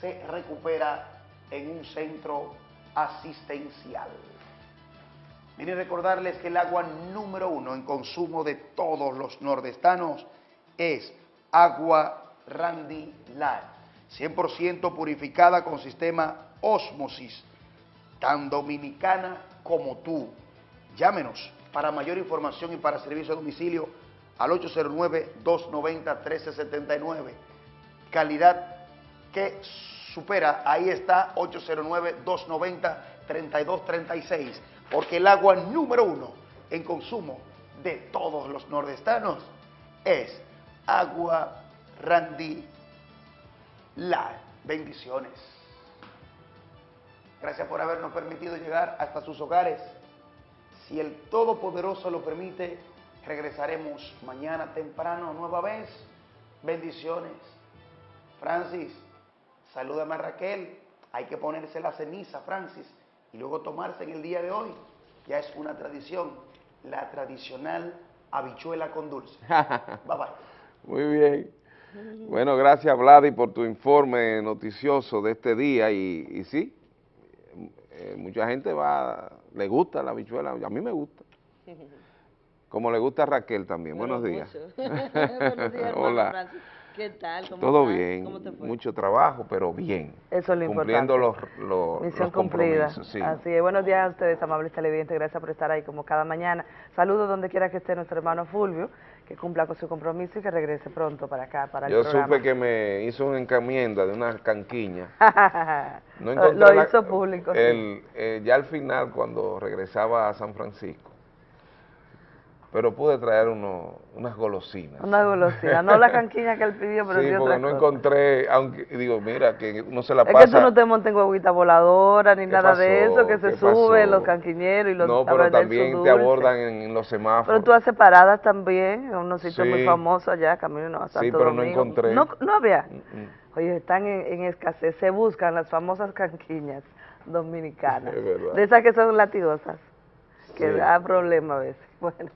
se recupera en un centro asistencial. Miren recordarles que el agua número uno en consumo de todos los nordestanos es agua Randy Light, 100% purificada con sistema Osmosis, tan dominicana como tú. Llámenos para mayor información y para servicio a domicilio al 809-290-1379. Calidad que supera, ahí está, 809-290-3236, porque el agua número uno en consumo de todos los nordestanos es agua Randy La. Bendiciones. Gracias por habernos permitido llegar hasta sus hogares. Si el Todopoderoso lo permite, Regresaremos mañana temprano nueva vez. Bendiciones. Francis, salúdame a Raquel. Hay que ponerse la ceniza, Francis, y luego tomarse en el día de hoy. Ya es una tradición. la tradicional habichuela con dulce. bye bye. Muy bien. Bueno, gracias Vladi por tu informe noticioso de este día y, y sí, eh, mucha gente va, le gusta la habichuela, a mí me gusta. Como le gusta a Raquel también. Buenos días. Buenos días, Hola. ¿Qué tal? ¿Cómo Todo estás? bien, ¿Cómo te fue? mucho trabajo, pero bien. Eso es lo Cumpliendo los, importante. los, Misión los cumplida. compromisos, sí. Así es. Buenos días a ustedes, amables televidentes. Gracias por estar ahí como cada mañana. Saludos donde quiera que esté nuestro hermano Fulvio, que cumpla con su compromiso y que regrese pronto para acá, para el Yo programa. supe que me hizo una encomienda de una canquiña. No Lo- la- hizo público, sí. el, eh, ya al final, cuando regresaba a San Francisco, pero pude traer uno, unas golosinas. Una golosina, no la canquiña que él pidió, pero sí, porque no encontré, aunque digo, mira, que uno se la Es pasa... que tú no te montes en huevita voladora ni ¿Qué nada de eso, que se ¿Qué suben los canquiñeros y los No, pero también te abordan en, los semáforos. Pero tú haces paradas también, en unos sitios muy famosos allá, camino a Santo Sí, pero no Domingo. encontré. No, no había. Mm, Oye, están en, en escasez, se buscan las famosas canquiñas dominicanas. Es verdad. De esas que son latigosas, que Sí. da problema a veces. Bueno,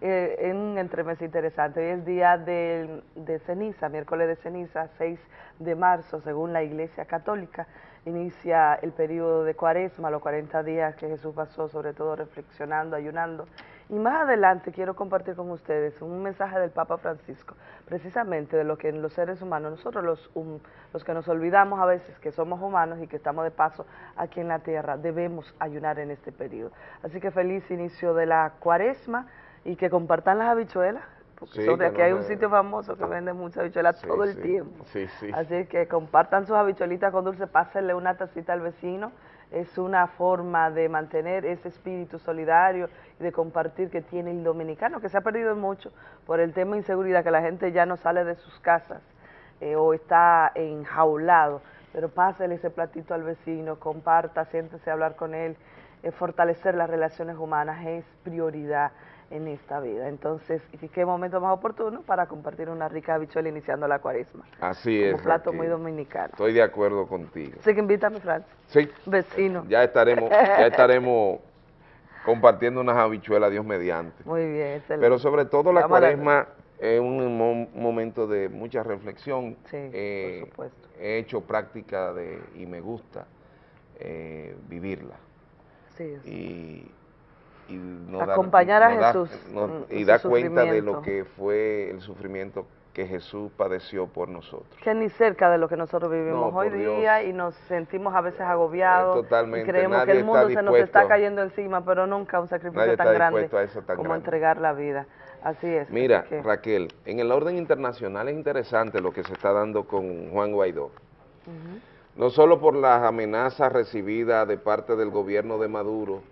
eh, es un entremés interesante. Hoy es día de, de ceniza, miércoles de ceniza, 6 de marzo, según la Iglesia Católica. Inicia el periodo de cuaresma, los 40 días que Jesús pasó, sobre todo reflexionando, ayunando. Y más adelante quiero compartir con ustedes un mensaje del Papa Francisco, precisamente de lo que en los seres humanos, nosotros los, hum- los que nos olvidamos a veces que somos humanos y que estamos de paso aquí en la tierra, debemos ayunar en este periodo. Así que feliz inicio de la cuaresma y que compartan las habichuelas, porque Sí, sobre aquí no hay un sitio famoso que vende muchas habichuelas Sí, todo el sí, tiempo. Sí, sí. Así que compartan sus habichuelitas con dulce, pásenle una tacita al vecino. Es una forma de mantener ese espíritu solidario y de compartir que tiene el dominicano, que se ha perdido mucho por el tema de inseguridad, que la gente ya no sale de sus casas eh, o está enjaulado. Pero pásele ese platito al vecino, comparta, siéntese a hablar con él. Eh, fortalecer las relaciones humanas es prioridad en esta vida. Entonces, ¿y qué momento más oportuno para compartir una rica habichuela iniciando la cuaresma? Así Como es. plato Raquel. muy dominicano. Estoy de acuerdo contigo. Así que invítame, Francis. Sí. Vecino. Ya estaremos, ya estaremos compartiendo unas habichuelas, Dios mediante. Muy bien, excelente. Pero sobre todo la Vamos cuaresma es un mo- momento de mucha reflexión. Sí, Eh, por supuesto. He hecho práctica de, y me gusta eh, vivirla. Sí, Y, y no dar- Acompañar a no da- Jesús no- en- y su cuenta de lo que fue el sufrimiento que Jesús padeció por nosotros. Que ni cerca de lo que nosotros vivimos No, hoy Dios. día y nos sentimos a veces agobiados Eh, totalmente, y creemos que el mundo se nos está cayendo encima, pero nunca un sacrificio tan grande tan como grande. entregar la vida. Así es. Mira, así que- Raquel, en el orden internacional es interesante lo que se está dando con Juan Guaidó. No solo por las amenazas recibidas de parte del gobierno de Maduro,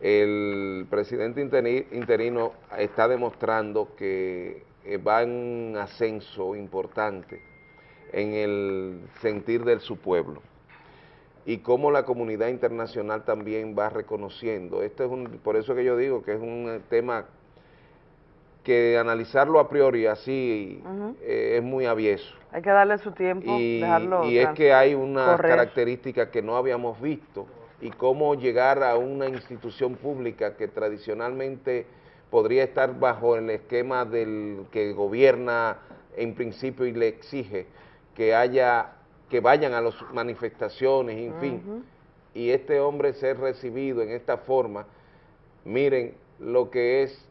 el presidente interi- interino está demostrando que eh, va en un ascenso importante en el sentir de su pueblo y cómo la comunidad internacional también va reconociendo. Esto es un, por eso que yo digo que es un eh, tema que analizarlo a priori así eh, es muy avieso. Hay que darle su tiempo, Y, dejarlo y es que hay una correr. característica que no habíamos visto y cómo llegar a una institución pública que tradicionalmente podría estar bajo el esquema del que gobierna en principio y le exige que haya que vayan a las manifestaciones, en fin, y este hombre ser recibido en esta forma, miren lo que es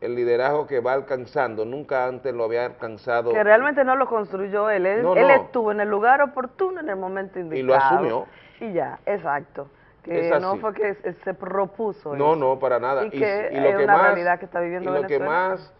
el liderazgo que va alcanzando, nunca antes lo había alcanzado Que realmente no lo construyó él, él, No, él no. estuvo en el lugar oportuno en el momento indicado. Y lo asumió. Y ya, exacto. Que no fue que se- propuso No, eso. no, para nada. Y que y lo es que una más, realidad que está viviendo y lo que más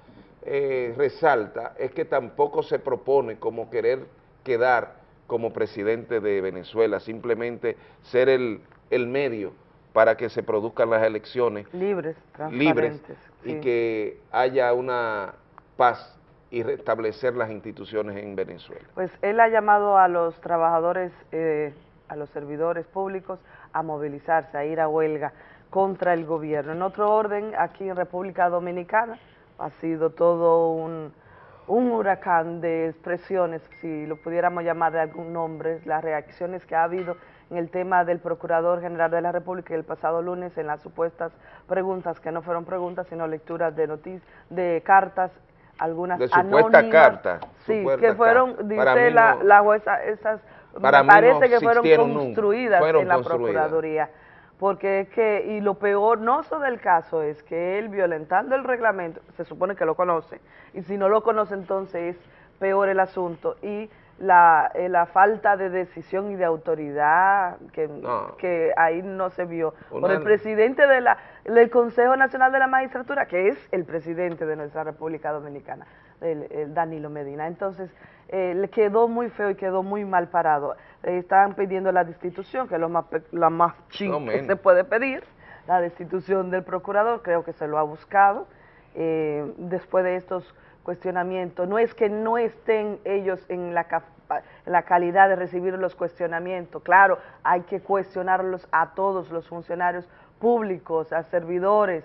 eh, resalta es que tampoco se propone como querer quedar como presidente de Venezuela, simplemente ser el, el medio para que se produzcan las elecciones Libres, libres y que haya una paz y restablecer las instituciones en Venezuela. Pues él ha llamado a los trabajadores, eh, a los servidores públicos a movilizarse, a ir a huelga contra el gobierno. En otro orden, aquí en República Dominicana ha sido todo un, un huracán de expresiones, si lo pudiéramos llamar de algún nombre, las reacciones que ha habido en el tema del Procurador General de la República el pasado lunes en las supuestas preguntas, que no fueron preguntas, sino lecturas de noticias, de cartas, algunas de supuesta carta. Sí, que fueron, dice la, la jueza, esas, para parece que fueron construidas en la Procuraduría. Porque es que, y lo peor no del caso es que él violentando el reglamento, se supone que lo conoce, y si no lo conoce entonces es peor el asunto, y la, eh, la falta de decisión y de autoridad que, que ahí no se vio por el presidente de la, del Consejo Nacional de la Magistratura, que es el presidente de nuestra República Dominicana, el, Danilo Medina. Entonces, eh, le quedó muy feo y quedó muy mal parado. Eh, están pidiendo la destitución, que es lo más, la más ching que se puede pedir, la destitución del procurador, creo que se lo ha buscado. después de estos cuestionamiento. No es que no estén ellos en la, la calidad de recibir los cuestionamientos. Claro, hay que cuestionarlos a todos los funcionarios públicos, a servidores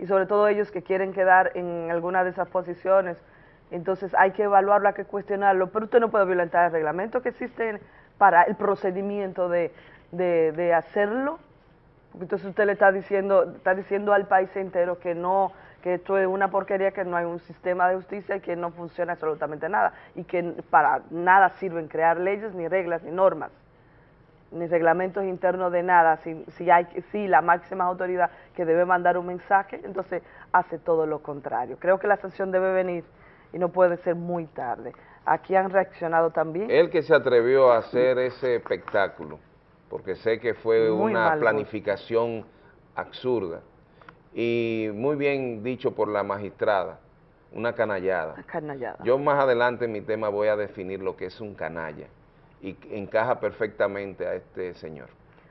y sobre todo ellos que quieren quedar en alguna de esas posiciones. Entonces hay que evaluarlo, hay que cuestionarlo, pero usted no puede violentar el reglamento que existe para el procedimiento de, de, de hacerlo. Entonces usted le está diciendo, está diciendo al país entero que no que esto es una porquería, que no hay un sistema de justicia y que no funciona absolutamente nada y que para nada sirven crear leyes, ni reglas, ni normas, ni reglamentos internos de nada. Si, si, hay, la máxima autoridad que debe mandar un mensaje, entonces hace todo lo contrario. Creo que la sanción debe venir y no puede ser muy tarde. Aquí han reaccionado también. El que se atrevió a hacer ese espectáculo, porque sé que fue una planificación absurda y muy bien dicho por la magistrada, una canallada. canallada. Yo más adelante en mi tema voy a definir lo que es un canalla y encaja perfectamente a este señor.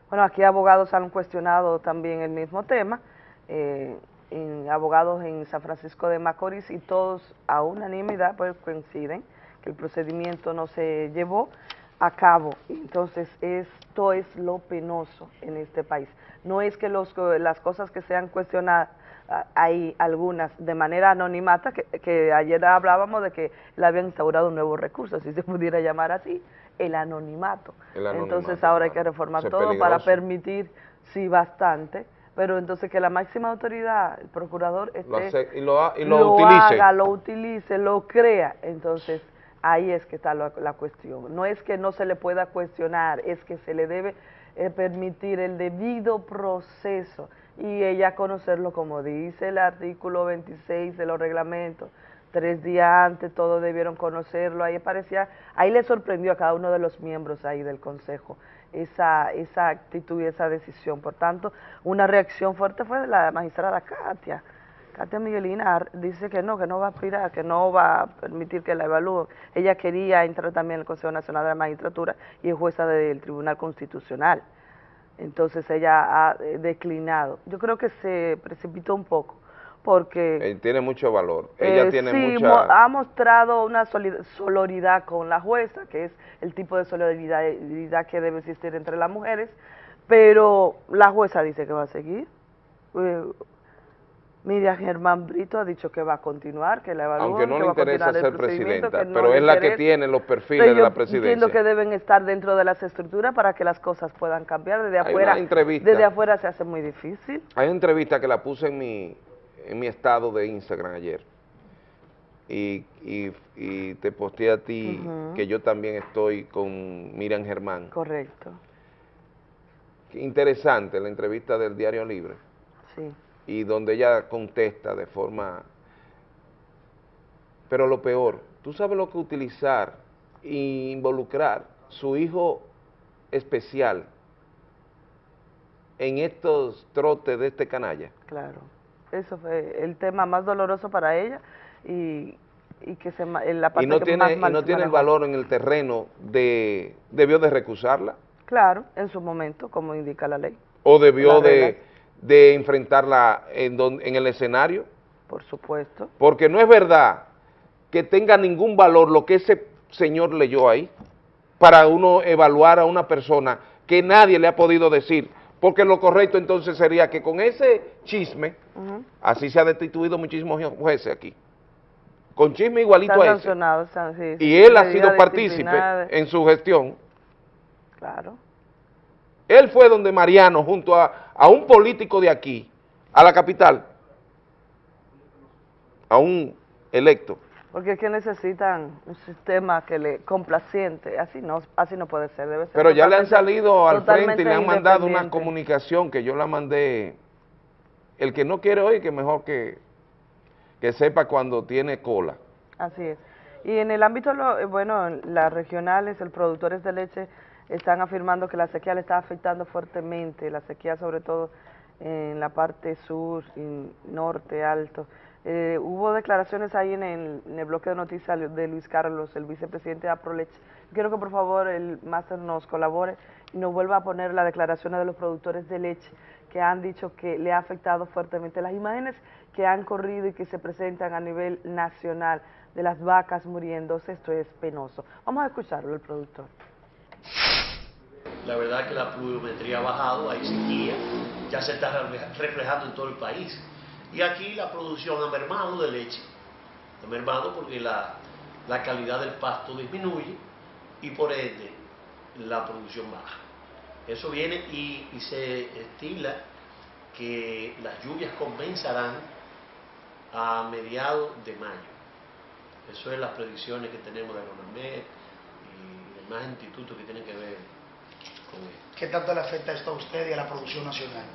Bueno, aquí abogados han cuestionado también el mismo tema, eh, abogados en San Francisco de Macorís y todos a unanimidad pues coinciden que el procedimiento no se llevó a cabo. Entonces, esto es lo penoso en este país. No es que los, las cosas que sean cuestionadas, hay algunas de manera anonimata, que, ayer hablábamos de que le habían instaurado un nuevo recurso, si se pudiera llamar así, el anonimato. entonces ahora hay que reformar todo para permitir, sí, bastante, pero entonces que la máxima autoridad, el procurador, y lo, y lo, utilice. haga, lo utilice, lo crea, entonces Ahí es que está la, cuestión. No es que no se le pueda cuestionar, es que se le debe eh, permitir el debido proceso y ella conocerlo como dice el artículo 26 de los reglamentos. Tres días antes todos debieron conocerlo, ahí parecía, ahí le sorprendió a cada uno de los miembros ahí del consejo esa, esa actitud y esa decisión. Por tanto, una reacción fuerte fue de la magistrada Katia, Katia Miguelina dice que no, que no va a aspirar, que no va a permitir que la evalúe. Ella quería entrar también en el Consejo Nacional de la Magistratura y es jueza del Tribunal Constitucional. Entonces ella ha eh, declinado. Yo creo que se precipitó un poco porque... tiene mucho valor. Ella eh, tiene sí, ha mostrado una solidaridad con la jueza, que es el tipo de solidaridad que debe existir entre las mujeres, pero la jueza dice que va a seguir. Eh, Miriam Germán Brito ha dicho que va a continuar, que la evalúan, Aunque no le interesa ser presidenta, pero es la que tiene los perfiles de la presidencia. entiendo que deben estar dentro de las estructuras para que las cosas puedan cambiar. Desde afuera, desde afuera se hace muy difícil. Hay una entrevista que la puse en mi, en mi estado de Instagram ayer y, y, te posteé a ti que yo también estoy con Miriam Germán. Correcto. Interesante la entrevista del Diario Libre. Sí y donde ella contesta de forma... Pero lo peor, tú sabes lo que utilizar e involucrar su hijo especial en estos trotes de este canalla. Claro, eso fue el tema más doloroso para ella y, que se, en la parte y no tiene, y no tiene el valor en el terreno de, debió de recusarla. Claro, en su momento, como indica la ley. O debió de de enfrentarla en, en el escenario? Por supuesto. Porque no es verdad que tenga ningún valor lo que ese señor leyó ahí para uno evaluar a una persona que nadie le ha podido decir, porque lo correcto entonces sería que con ese chisme, así se ha destituido muchísimos jueces aquí, con chisme igualito a ese, y él ha sido partícipe en su gestión. Claro. Él fue donde Mariano, junto a, a un político de aquí, a la capital, a un electo. Porque es que necesitan un sistema que le complaciente, así no, así no puede ser, debe ser Pero ya le han salido al frente y le han mandado una comunicación que yo la mandé. El que no quiere oír, que mejor que, que sepa cuando tiene cola. Así es. Y en el ámbito, lo- eh, bueno, las regionales, el productores de leche están afirmando que la sequía le está afectando fuertemente, la sequía sobre todo en la parte sur y norte alto. Eh, hubo declaraciones ahí en el, en el bloque de noticias de Luis Carlos, el vicepresidente de Aproleche. Quiero que por favor el máster nos colabore y nos vuelva a poner las declaraciones de los productores de leche que han dicho que le ha afectado fuertemente. Las imágenes que han corrido y que se presentan a nivel nacional de las vacas muriéndose, esto es penoso. Vamos a escucharlo, el productor. La verdad que la pluviometría ha bajado, hay sequía, ya se está refle- reflejando en todo el país. Y aquí la producción ha mermado de leche, ha mermado porque la, la calidad del pasto disminuye y por ende la producción baja. Eso viene y, se estila que las lluvias comenzarán a mediados de mayo. Eso es las predicciones que tenemos de la y demás institutos que tienen que ver. ¿Qué tanto le afecta esto a usted y a la producción nacional?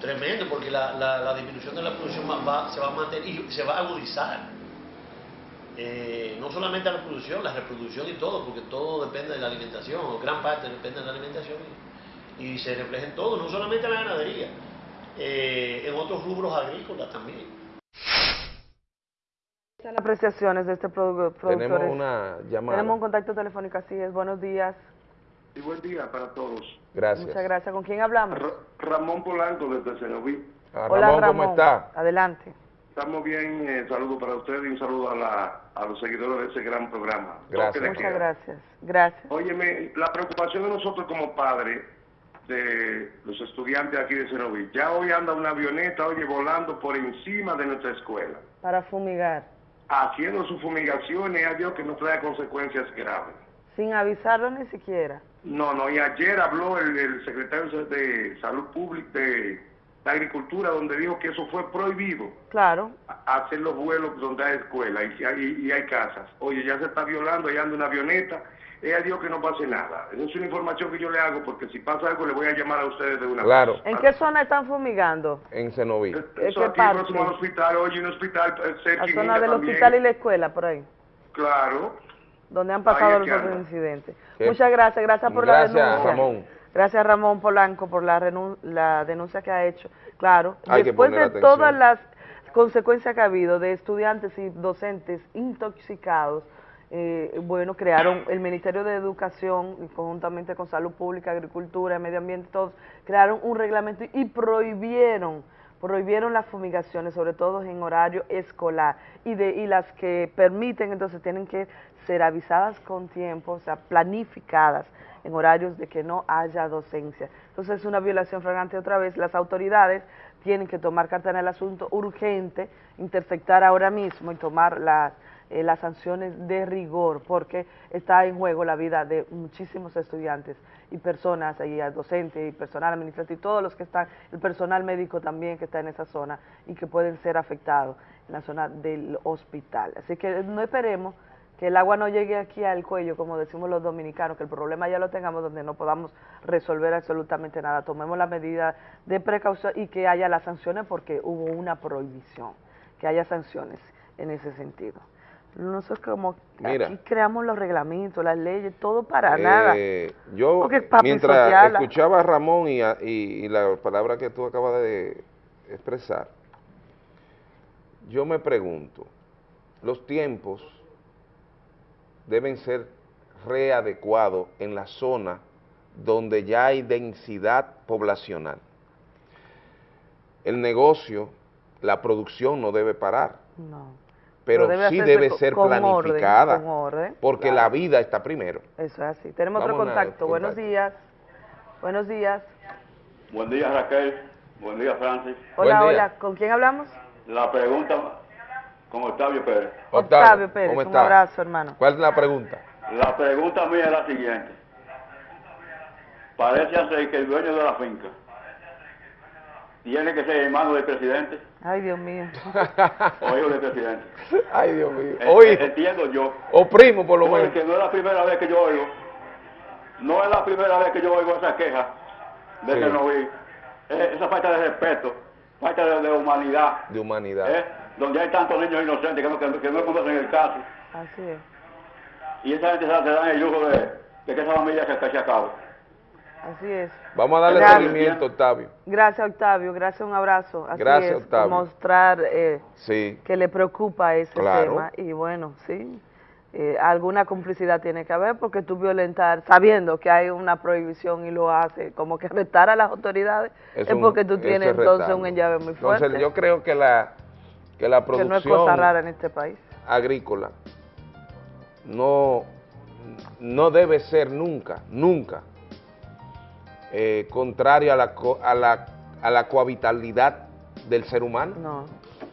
Tremendo, porque la, la- la disminución de la producción va- va- se va a mantener y se va a agudizar. Eh, no solamente la producción, la reproducción y todo, porque todo depende de la alimentación, o gran parte depende de la alimentación, y, y se refleja en todo, no solamente en la ganadería, eh, en otros rubros agrícolas también. Están apreciaciones de este produ- productor. Tenemos una llamada. Tenemos un contacto telefónico, así es. Buenos días. Y buen día para todos. Gracias. Muchas gracias. ¿Con quién hablamos? Ramón Polanco desde Cenoví. Ah, Hola, Ramón, ¿cómo está? Adelante. Estamos bien, eh, saludo para usted y un saludo a, la, a los seguidores de ese gran programa. Gracias. Muchas queda. gracias. Gracias. Óyeme, la preocupación de nosotros como padres de los estudiantes aquí de Cenoví, ya hoy anda una avioneta, oye, volando por encima de nuestra escuela, Para fumigar. haciendo sus fumigaciones, a Dios que no traiga consecuencias graves. Sin avisarlo ni siquiera. No, no, y ayer habló el, el secretario de Salud Pública de la Agricultura, donde dijo que eso fue prohibido, Claro. hacer los vuelos donde hay escuela y, hay, y hay casas. Oye, ya se está violando, allá anda una avioneta, ella dijo que no pase nada. Esa es una información que yo le hago, porque si pasa algo le voy a llamar a ustedes de una Claro. vez. ¿En qué zona están fumigando? En Cenoví. ¿En Eso qué aquí parte? próximo al hospital, oye, un hospital eh, cerca La y zona del también. hospital y la escuela, por ahí. Claro. Donde han pasado los otros incidentes. Qué- Muchas gracias. Gracias por la Gracias, denuncia. Ramón. Gracias, Ramón Polanco, por la, renun- la denuncia que ha hecho. Claro, Hay después de atención. todas las consecuencias que ha habido de estudiantes y docentes intoxicados, eh, bueno, crearon el Ministerio de Educación, y conjuntamente con Salud Pública, Agricultura, Medio Ambiente, todos, crearon un reglamento y prohibieron prohibieron las fumigaciones, sobre todo en horario escolar, y, de, y las que permiten, entonces tienen que ser avisadas con tiempo, o sea, planificadas en horarios de que no haya docencia. Entonces es una violación flagrante otra vez. Las autoridades tienen que tomar carta en el asunto urgente, interceptar ahora mismo y tomar las eh, las sanciones de rigor, porque está en juego la vida de muchísimos estudiantes y personas, y docentes, y personal administrativo, y todos los que están, el personal médico también que está en esa zona y que pueden ser afectados en la zona del hospital. Así que no esperemos que el agua no llegue aquí al cuello, como decimos los dominicanos, que el problema ya lo tengamos donde no podamos resolver absolutamente nada. Tomemos la medida de precaución y que haya las sanciones porque hubo una prohibición, que haya sanciones en ese sentido. Nosotros como Mira. aquí creamos los reglamentos, las leyes, todo para nada. Eh, Yo, es papi mientras escuchaba a Ramón y, a- y- y la palabra que tú acabas de expresar, yo me pregunto, los tiempos deben ser readecuados en la zona donde ya hay densidad poblacional. El negocio, la producción no debe parar, No. Pero, debe sí debe ser con orden, planificada, con orden, porque claro. la vida está primero. Eso es así. Tenemos otro Vamos contacto. Buenos días. Buenos días. Buen día Raquel, buen día Francis. Hola, día. hola. ¿Con quién hablamos? La pregunta con Octavio Pérez. Octavio Pérez. ¿cómo Un está? abrazo, hermano. ¿Cuál es la pregunta? La pregunta mía es la siguiente. Parece ser que el dueño de la finca tiene que ser hermano del presidente Ay, Dios mío. o hijo del presidente. Ay, Dios mío. Oye, Entiendo yo. o primo por lo menos. Porque no es la primera vez que yo oigo, no es la primera vez que yo oigo esa queja de Sí. que no vi. Esa falta de respeto, falta de, de humanidad, De humanidad. eh, donde hay tantos niños inocentes que no, que, que no conocen el caso. Así es. Y esa gente se, dan el lujo de, de que esa familia se, se acabe. Así es. Vamos a darle Gracias. seguimiento, Octavio. Gracias, Octavio. Gracias, un abrazo. Así Gracias, es, Octavio. Mostrar eh, Sí. que le preocupa ese Claro. tema. Y bueno, sí, eh, alguna complicidad tiene que haber porque tú violentar, sabiendo que hay una prohibición y lo hace, como que arrestar a las autoridades, es, un- porque tú tienes es entonces un enllave muy fuerte. Entonces, yo creo que la, que la que no es producción cosa rara en este país. agrícola no, no debe ser nunca, nunca eh, contrario a la, co- a, la, a la cohabitalidad del ser humano. No,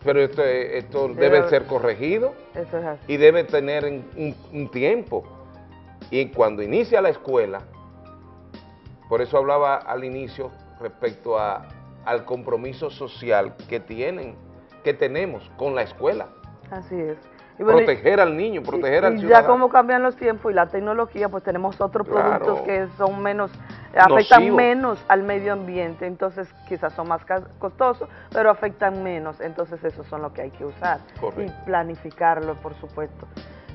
Pero esto, esto Debe ser corregido eso es así. y debe tener un, un- un tiempo. Y cuando inicia la escuela, por eso hablaba al inicio respecto a, al compromiso social que tienen, que tenemos con la escuela. Así es. Bueno, proteger al niño, proteger y, al y ya ciudadano. como cambian los tiempos y la tecnología, pues tenemos otros Claro. productos que son menos, afectan Nocivo. menos al medio ambiente, entonces quizás son más costosos, pero afectan menos, entonces esos son los que hay que usar Correcto. y planificarlo, por supuesto.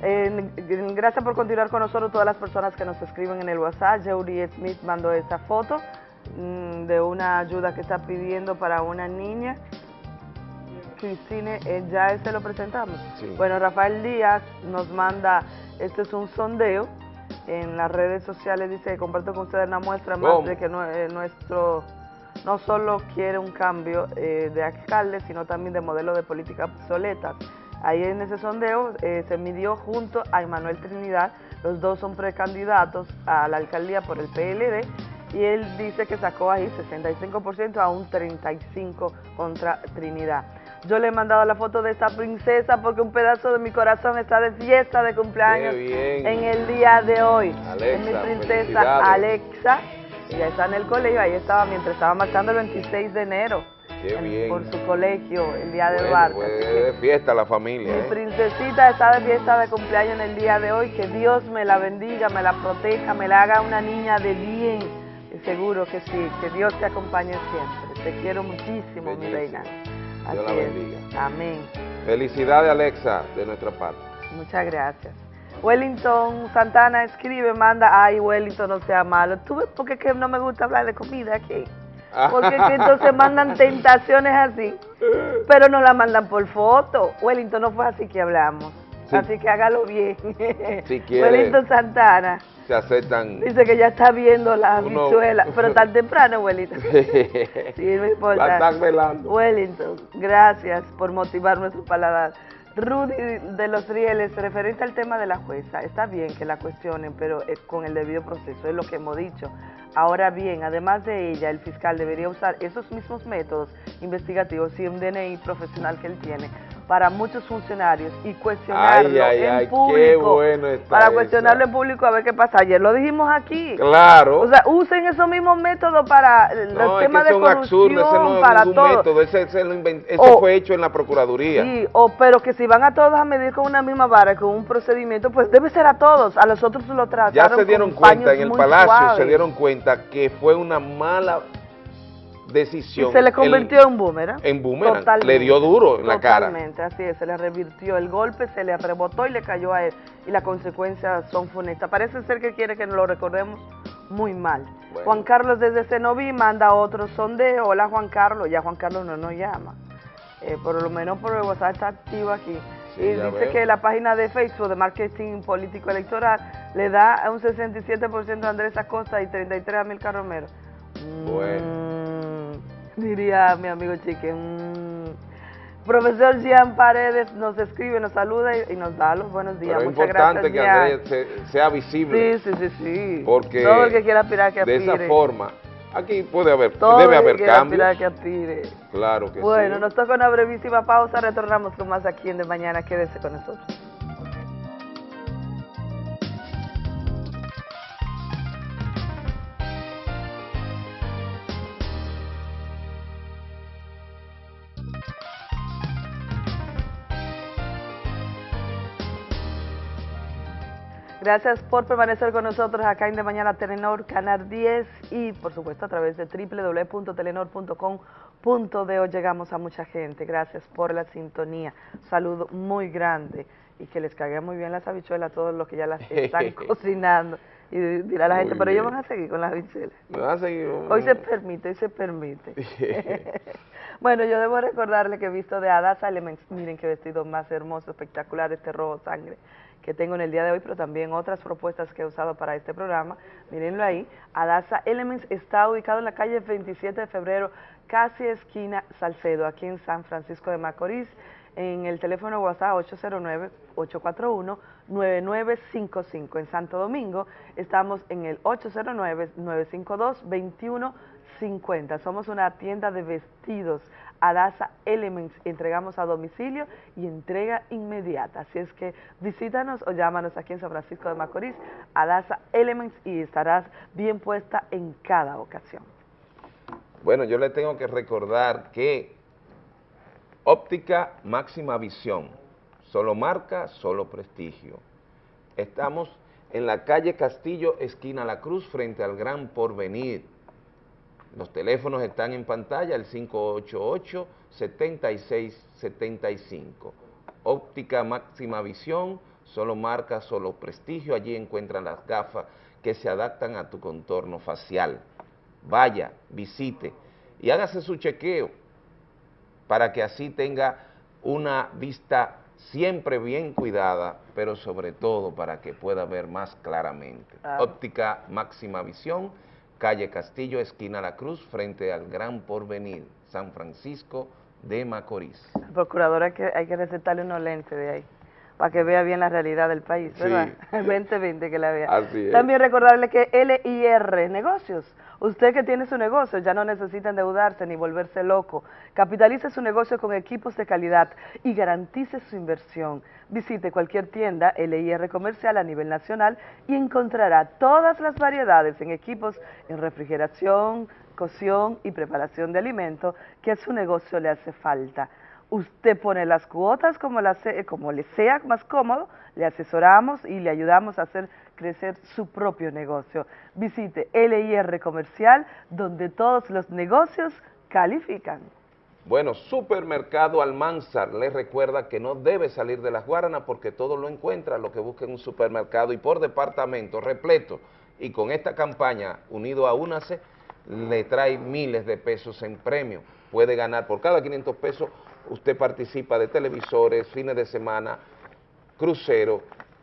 Eh, gracias por continuar con nosotros, todas las personas que nos escriben en el WhatsApp. Jeury Smith mandó esta foto mm, de una ayuda que está pidiendo para una niña. Cristine, eh, ya ese lo presentamos. Sí. Bueno, Rafael Díaz nos manda, este es un sondeo en las redes sociales, dice, comparto con ustedes una muestra más de que nue- eh, nuestro no solo quiere un cambio eh, de alcalde, sino también de modelo de política obsoletas. Ahí en ese sondeo eh, se midió junto a Emanuel Trinidad, los dos son precandidatos a la alcaldía por el PLD, y él dice que sacó ahí 65% a un 35% contra Trinidad. Yo le he mandado la foto de esta princesa porque un pedazo de mi corazón está de fiesta de cumpleaños en el día de hoy. Alexa, es mi princesa. Alexa. Ella está en el colegio, ahí estaba mientras estaba marchando el 26 de enero Qué en- bien. por su colegio, el día del Bueno, barco. pues, de fiesta la familia. mi ¿eh? princesita está de fiesta de cumpleaños en el día de hoy. Que Dios me la bendiga, me la proteja, me la haga una niña de bien. Seguro que sí, que Dios te acompañe siempre. Te quiero muchísimo, mi reina. Dios la es. bendiga. Amén. Felicidades, Alexa, de nuestra parte. Muchas gracias. Wellington Santana escribe, manda, ay Wellington, no sea malo. ¿Tú ves por qué que no me gusta hablar de comida aquí? Porque que entonces mandan tentaciones así, pero no la mandan por foto. Wellington, no fue así que hablamos. Sí. Así que hágalo bien. Si quiere. Wellington Santana Se aceptan. dice que ya está viendo la Uno- pero tan temprano, Wellington. Sí, no importa. Están velando. Wellington, gracias por motivar nuestro paladar. Rudy de los Rieles, referente al tema de la jueza, está bien que la cuestionen, pero eh, con el debido proceso, es lo que hemos dicho. Ahora bien, además de ella, el fiscal debería usar esos mismos métodos investigativos y un DNI profesional que él tiene para muchos funcionarios y cuestionarlo Ay, ay, en ay, qué público. bueno para eso. cuestionarlo en público a ver qué pasa. Ayer lo dijimos aquí. Claro. O sea, usen esos mismos métodos para los no, es temas que de corrupción, absurdos, ese no es para ningún todo. método, ese, ese lo eso O- fue hecho en la Procuraduría. Sí, o, pero que si van a todos a medir con una misma vara, con un procedimiento, pues debe ser a todos. A los otros lo trataron ya se dieron con cuenta en el Palacio, suaves. se dieron cuenta que fue una mala decisión. Y se le el- convirtió en boomerang. en boomerang. Totalmente. Le dio duro en la cara. Totalmente, así es, se le revirtió el golpe, se le rebotó y le cayó a él. Y las consecuencias son funestas. Parece ser que quiere que nos lo recordemos muy mal. Bueno. Juan Carlos desde Cenoví manda otro sondeo. Hola Juan Carlos, ya Juan Carlos no nos llama. Eh, por lo menos por el WhatsApp está activo aquí. Sí, y dice veo. que la página de Facebook de Marketing Político Electoral le da un 67% a Andrés Acosta y 33% a Milka Romero. Bueno. Mm, diría mi amigo Chique. mm. Profesor Jean Paredes nos escribe, nos saluda y, y nos da los buenos días. Pero es Muchas importante gracias, que. Andrés se- sea visible. Sí, sí, sí, sí. Porque Todo el que quiera aspirar que de aspire. esa forma, aquí puede haber, Todo debe el que haber quiera cambios. aspirar que aspire. Claro que Bueno, sí. nos toca una brevísima pausa, retornamos con más aquí en De Mañana. Quédese con nosotros. Gracias por permanecer con nosotros acá en De Mañana Telenor, Canal 10 y por supuesto a través de www.telenor.com.de llegamos a mucha gente. Gracias por la sintonía. Saludo muy grande y que les caiga muy bien las habichuelas a todos los que ya las están cocinando. Y dirá la gente, pero ellos van a seguir con las habichuelas. Van a seguir. Hoy se permite, hoy se permite. bueno, yo debo recordarle que he visto de Adasa Elements, miren qué vestido más hermoso, espectacular, este rojo sangre que tengo en el día de hoy, pero también otras propuestas que he usado para este programa. Mírenlo ahí. Adasa Elements está ubicado en la calle 27 de febrero, casi esquina Salcedo, aquí en San Francisco de Macorís en el teléfono WhatsApp 809-841-9955. En Santo Domingo estamos en el 809-952-2150. Somos una tienda de vestidos Adasa Elements. Entregamos a domicilio y entrega inmediata. Así es que visítanos o llámanos aquí en San Francisco de Macorís, Adasa Elements, y estarás bien puesta en cada ocasión. Bueno, yo le tengo que recordar que Óptica máxima visión, solo marca, solo prestigio. Estamos en la calle Castillo, esquina La Cruz, frente al Gran Porvenir. Los teléfonos están en pantalla, el 588-7675. Óptica máxima visión, solo marca, solo prestigio. Allí encuentran las gafas que se adaptan a tu contorno facial. Vaya, visite y hágase su chequeo para que así tenga una vista siempre bien cuidada, pero sobre todo para que pueda ver más claramente. Óptica Máxima Visión, calle Castillo, esquina La Cruz, frente al Gran Porvenir, San Francisco de Macorís. Procuradora, que hay que recetarle unos lentes de ahí para que vea bien la realidad del país, ¿verdad? Sí. 2020 que la vea. Así es. También recordarle que LIR Negocios Usted que tiene su negocio ya no necesita endeudarse ni volverse loco. Capitalice su negocio con equipos de calidad y garantice su inversión. Visite cualquier tienda LIR comercial a nivel nacional y encontrará todas las variedades en equipos en refrigeración, cocción y preparación de alimentos que a su negocio le hace falta. Usted pone las cuotas como, como le sea más cómodo, le asesoramos y le ayudamos a hacer crecer su propio negocio. Visite LIR Comercial, donde todos los negocios califican. Bueno, Supermercado Almanzar les recuerda que no debe salir de las Guaranas porque todo lo encuentra, lo que busque en un supermercado y por departamento repleto. Y con esta campaña, unido a UNACE, le trae miles de pesos en premio. Puede ganar por cada 500 pesos, usted participa de televisores, fines de semana, crucero,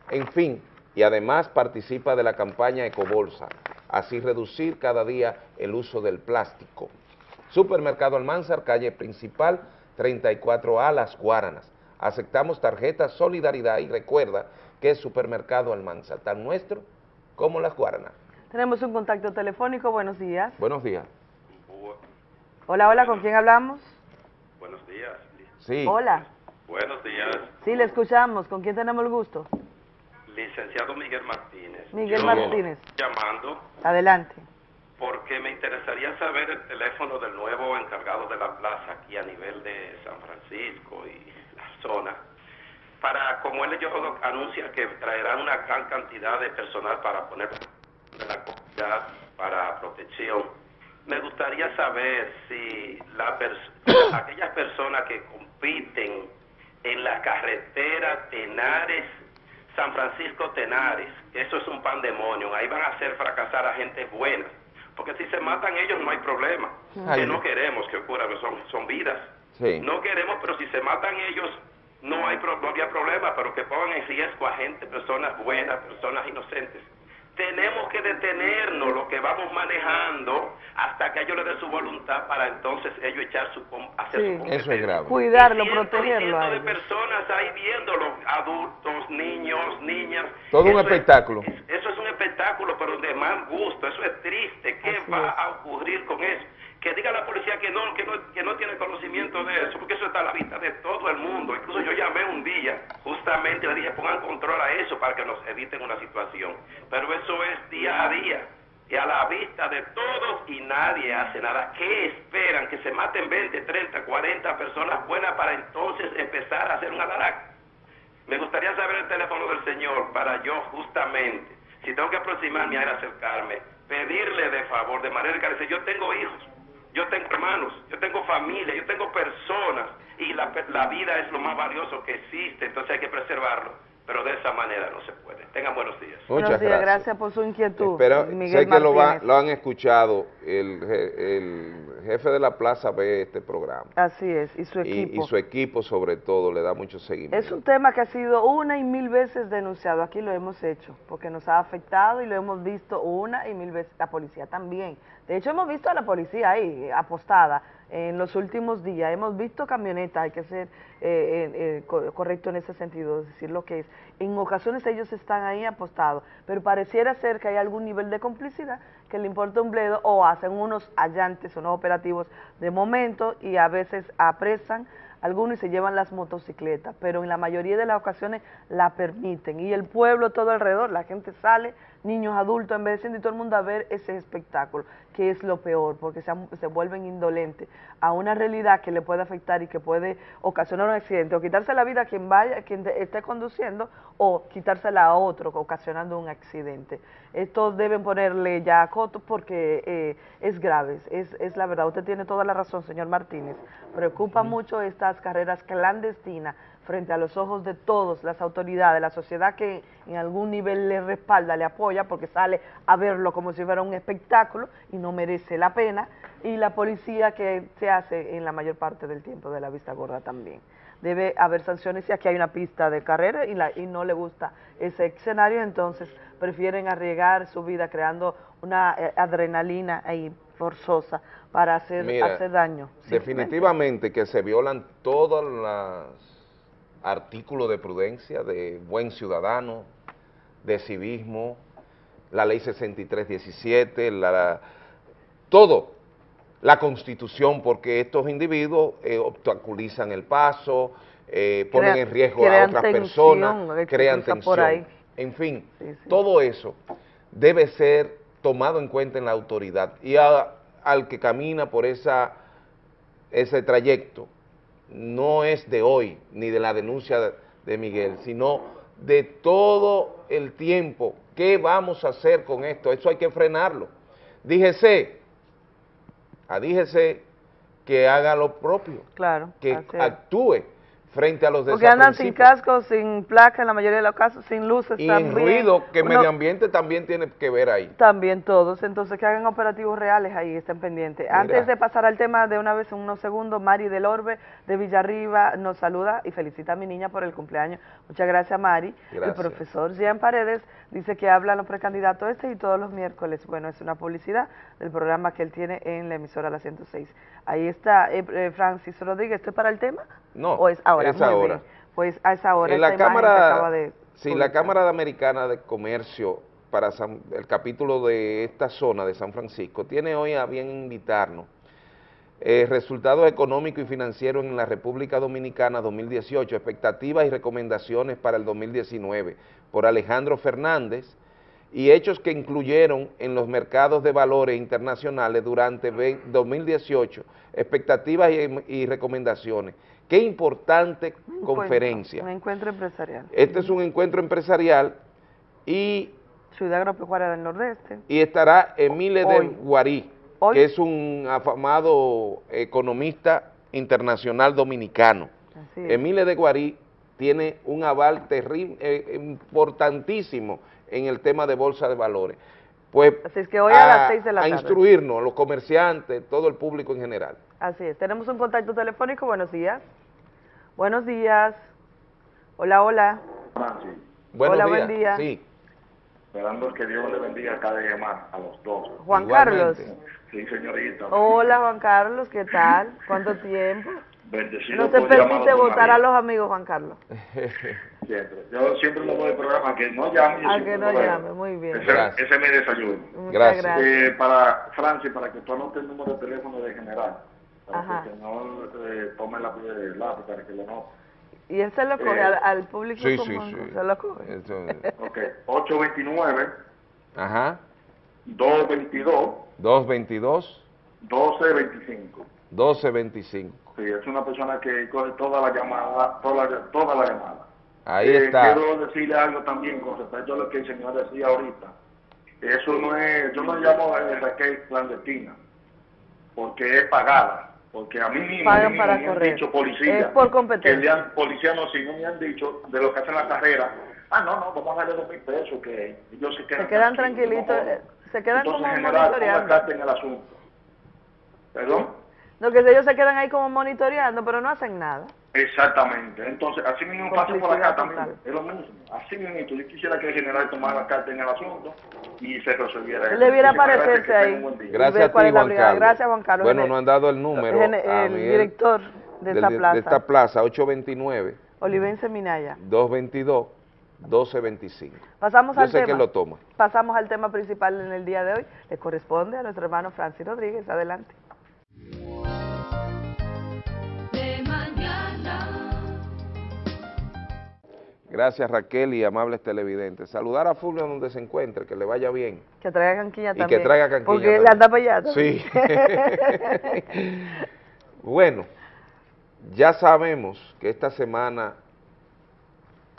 en fin, y además participa de la campaña Ecobolsa, así reducir cada día el uso del plástico. Supermercado Almanzar, calle principal, 34A, Las Guaranas. Aceptamos tarjetas Solidaridad y recuerda que es Supermercado Almanzar, tan nuestro como Las Guaranas. Tenemos un contacto telefónico, buenos días. Buenos días. Hola, hola, ¿con quién hablamos? Buenos días. Sí. Hola. Buenos días. Sí, le escuchamos. ¿Con quién tenemos el gusto? Licenciado Miguel Martínez. Miguel Yo Martínez. Llamando Adelante. porque me interesaría saber el teléfono del nuevo encargado de la plaza aquí a nivel de San Francisco y la zona. Para, como él yo anuncia que traerán una gran cantidad de personal para poner de la comunidad para protección, me gustaría saber si la pers aquellas personas que compiten en la carretera Tenares San Francisco Tenares, eso es un pandemonio, ahí van a hacer fracasar a gente buena, porque si se matan ellos no hay problema, que no queremos que ocurra, son, son vidas, Sí. no queremos, pero si se matan ellos no, hay, pro- no había problema, pero que pongan en riesgo a gente, personas buenas, personas inocentes. Tenemos que detenernos lo que vamos manejando hasta que ellos le den su voluntad para entonces ellos echar su hacer Sí. su. Eso es grave. Cuidarlo, Y cientos protegerlo de personas ahí viéndolo, adultos, niños, niñas. Todo un Eso es- espectáculo. eso es un espectáculo, pero de mal gusto, eso es triste. ¿Qué va a ocurrir con eso? Que diga la policía que no, que no, que no tiene conocimiento de eso, porque eso está a la vista de todo el mundo. Incluso yo llamé un día, justamente le dije, pongan control a eso para que nos eviten una situación. Pero eso es día a día, y a la vista de todos y nadie hace nada. ¿Qué esperan? Que se maten 20, 30, 40 personas buenas para entonces empezar a hacer un alarac. Me gustaría saber el teléfono del Señor para yo justamente, si tengo que aproximarme a él, acercarme, pedirle de favor, de manera que yo tengo hijos, yo tengo hermanos, yo tengo familia, yo tengo personas y la, la vida es lo más valioso que existe, entonces hay que preservarlo pero de esa manera no se puede. Tengan buenos días. Muchas buenos días, gracias. por su inquietud. Pero sé que lo, va, lo, han escuchado, el, el, jefe de la plaza ve este programa. Así es, y su equipo. Y, y, su equipo sobre todo le da mucho seguimiento. Es un tema que ha sido una y mil veces denunciado, aquí lo hemos hecho, porque nos ha afectado y lo hemos visto una y mil veces, la policía también. De hecho hemos visto a la policía ahí, apostada, en los últimos días. Hemos visto camionetas, hay que ser eh, eh, eh correcto en ese sentido, decir lo que es. En ocasiones ellos están ahí apostados, pero pareciera ser que hay algún nivel de complicidad que le importa un bledo o hacen unos allantes, unos operativos de momento y a veces apresan algunos y se llevan las motocicletas, pero en la mayoría de las ocasiones la permiten. Y el pueblo todo alrededor, la gente sale, niños, adultos, envejeciendo y todo el mundo a ver ese espectáculo, que es lo peor, porque se, se vuelven indolentes a una realidad que le puede afectar y que puede ocasionar un accidente, o quitarse la vida a quien vaya, quien esté conduciendo, o quitársela a otro, ocasionando un accidente. Esto deben ponerle ya a coto porque eh, es grave, es, es la verdad. Usted tiene toda la razón, señor Martínez. Preocupa mucho estas carreras clandestinas frente a los ojos de todos, las autoridades, la sociedad que en algún nivel le respalda, le apoya, porque sale a verlo como si fuera un espectáculo y no merece la pena, y la policía que se hace en la mayor parte del tiempo de la vista gorda también. Debe haber sanciones si aquí hay una pista de carrera y, la, y no le gusta ese escenario, entonces prefieren arriesgar su vida creando una eh, adrenalina ahí forzosa para hacer, hacer daño. Definitivamente que se violan todas las artículo de prudencia, de buen ciudadano, de civismo, la ley 6317, la, todo, la constitución, porque estos individuos eh, obstaculizan el paso, eh, ponen en riesgo a otras personas, crean tensión. En fin, todo eso debe ser tomado en cuenta en la autoridad y al que camina por esa, ese trayecto, no es de hoy, ni de la denuncia de, Miguel, sino de todo el tiempo. ¿Qué vamos a hacer con esto? Eso hay que frenarlo. Díjese, a díjese que haga lo propio, claro, que actúe frente a los Porque andan sin casco, sin placa en la mayoría de los casos, sin luces y también. ruido, que medio ambiente también tiene que ver ahí. También todos, entonces que hagan operativos reales ahí, estén pendientes. Antes de pasar al tema de una vez en unos segundos, Mari del Orbe de Villarriba nos saluda y felicita a mi niña por el cumpleaños. Muchas gracias Mari. El profesor Jean Paredes dice que habla a los precandidatos este y todos los miércoles. Bueno, es una publicidad del programa que él tiene en la emisora La 106. Ahí está eh, eh, Francis Rodríguez, ¿esto es para el tema? No, ¿O es ahora? Es ahora. Pues a esa hora. En la Cámara, sí, la Cámara Americana de Comercio para el capítulo de esta zona de San Francisco tiene hoy a bien invitarnos eh, resultados económicos y financieros en la República Dominicana 2018, expectativas y recomendaciones para el 2019, por Alejandro Fernández, y hechos que incluyeron en los mercados de valores internacionales durante 2018, expectativas y, recomendaciones. Qué importante conferencia. un encuentro empresarial. Este es un encuentro empresarial y... Ciudad Agropecuaria del Nordeste. Y estará Emile de Guarí, que es un afamado economista internacional dominicano. Emile de Guarí tiene un aval terrible, eh, importantísimo en el tema de bolsa de valores. Pues Así es que hoy a, las seis de la tarde. A instruirnos, los comerciantes, todo el público en general. Así es. Tenemos un contacto telefónico. Buenos días. Buenos días. Hola, hola. Buenos hola, días. buen día. Sí. Esperando que Dios le bendiga cada día más a los dos. Juan Carlos. Sí, señorita. Hola, Juan Carlos. ¿Qué tal? ¿Cuánto tiempo? Bendecido no se permite votar a los amigos, Juan Carlos. siempre. Yo siempre le doy el programa que no llame. A que no llame, muy bien. Ese, ese es mi desayuno. gracias. Eh, para Francis, para que tú anotes el número de teléfono de general. Para Ajá. que no eh, tome la de lápiz, para que lo note. Y él se lo coge Eh, al, al público sí, común, sí, sí. se lo coge. Eso- Ok, 829 Ajá. 222 222 1225. 1225. Sí, es una persona que coge toda la llamada, toda la, toda la llamada. Ahí Eh, está. Quiero decirle algo también con respecto a lo que el señor decía ahorita. Eso no es, yo no llamo a Raquel clandestina, porque es pagada. Porque a mí mismo, Pagan para me han dicho policías, Es por competencia. que le han, policías no, sí, no me han dicho de lo que hacen la carrera, ah, no, no, vamos a darle dos mil pesos, que ellos se quedan Se quedan tranquilos, tranquilitos, eh, se quedan Entonces, como general, monitoreando. carta en el asunto. ¿Perdón? Lo que ellos se quedan ahí como monitoreando, pero no hacen nada. Exactamente. Entonces, así mismo pasa por acá Complicidad también. total. Es lo mismo. Así mismo. Yo quisiera que el general tomara carta en el asunto y se resolviera Él debiera aparecerse ahí. Gracias a ti, Juan. Carlos. Gracias, Juan Carlos. Bueno, Gene- no han dado el número. El Miguel director de del- esta de plaza, esta plaza, 829 Olivense Minaya. 222 1225. Pasamos Yo al sé tema. que lo toma. Pasamos al tema principal en el día de hoy. Le corresponde a nuestro hermano Francis Rodríguez. Adelante. de mañana. Gracias Raquel y amables televidentes. Saludar a Fulvio donde se encuentre, que le vaya bien. Que traiga canquilla Y también. que traiga canquilla Porque él anda para allá. Sí. Bueno, ya sabemos que esta semana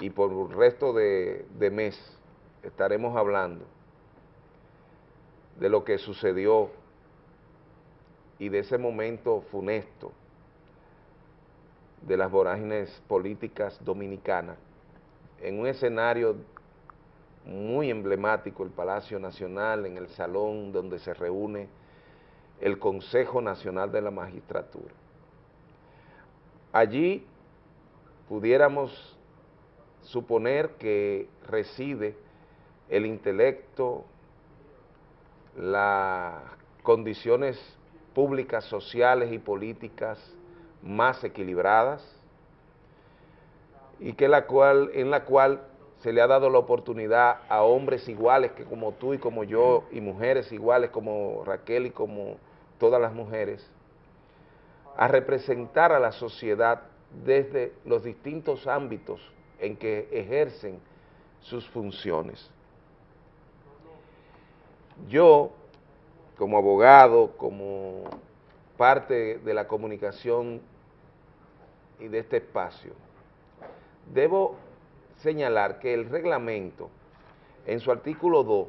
y por el resto de, de mes estaremos hablando de lo que sucedió y de ese momento funesto de las vorágines políticas dominicanas en un escenario muy emblemático, el Palacio Nacional, en el salón donde se reúne el Consejo Nacional de la Magistratura. Allí pudiéramos suponer que reside el intelecto, las condiciones públicas, sociales y políticas más equilibradas y que la cual, en la cual se le ha dado la oportunidad a hombres iguales que como tú y como yo y mujeres iguales como Raquel y como todas las mujeres a representar a la sociedad desde los distintos ámbitos en que ejercen sus funciones. Yo, como abogado, como parte de la comunicación y de este espacio, debo señalar que el reglamento, en su artículo 2,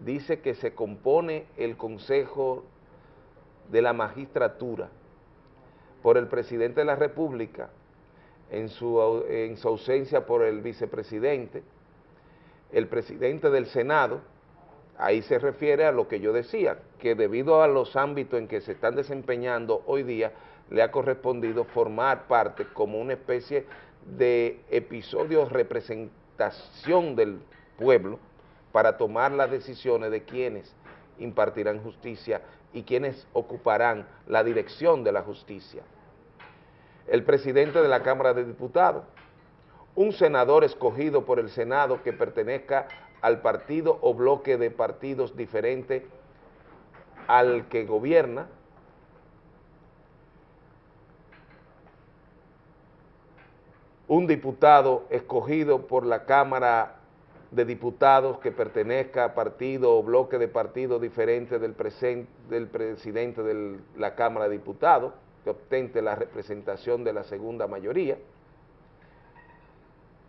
dice que se compone el Consejo de la Magistratura por el Presidente de la República, en su, en su ausencia por el Vicepresidente, el Presidente del Senado, ahí se refiere a lo que yo decía, que debido a los ámbitos en que se están desempeñando hoy día, le ha correspondido formar parte como una especie de episodio representación del pueblo para tomar las decisiones de quienes impartirán justicia y quienes ocuparán la dirección de la justicia. El presidente de la Cámara de Diputados, un senador escogido por el Senado que pertenezca al partido o bloque de partidos diferente al que gobierna, un diputado escogido por la Cámara de Diputados que pertenezca a partido o bloque de partidos diferente del, del presidente de la Cámara de Diputados, que obtente la representación de la segunda mayoría.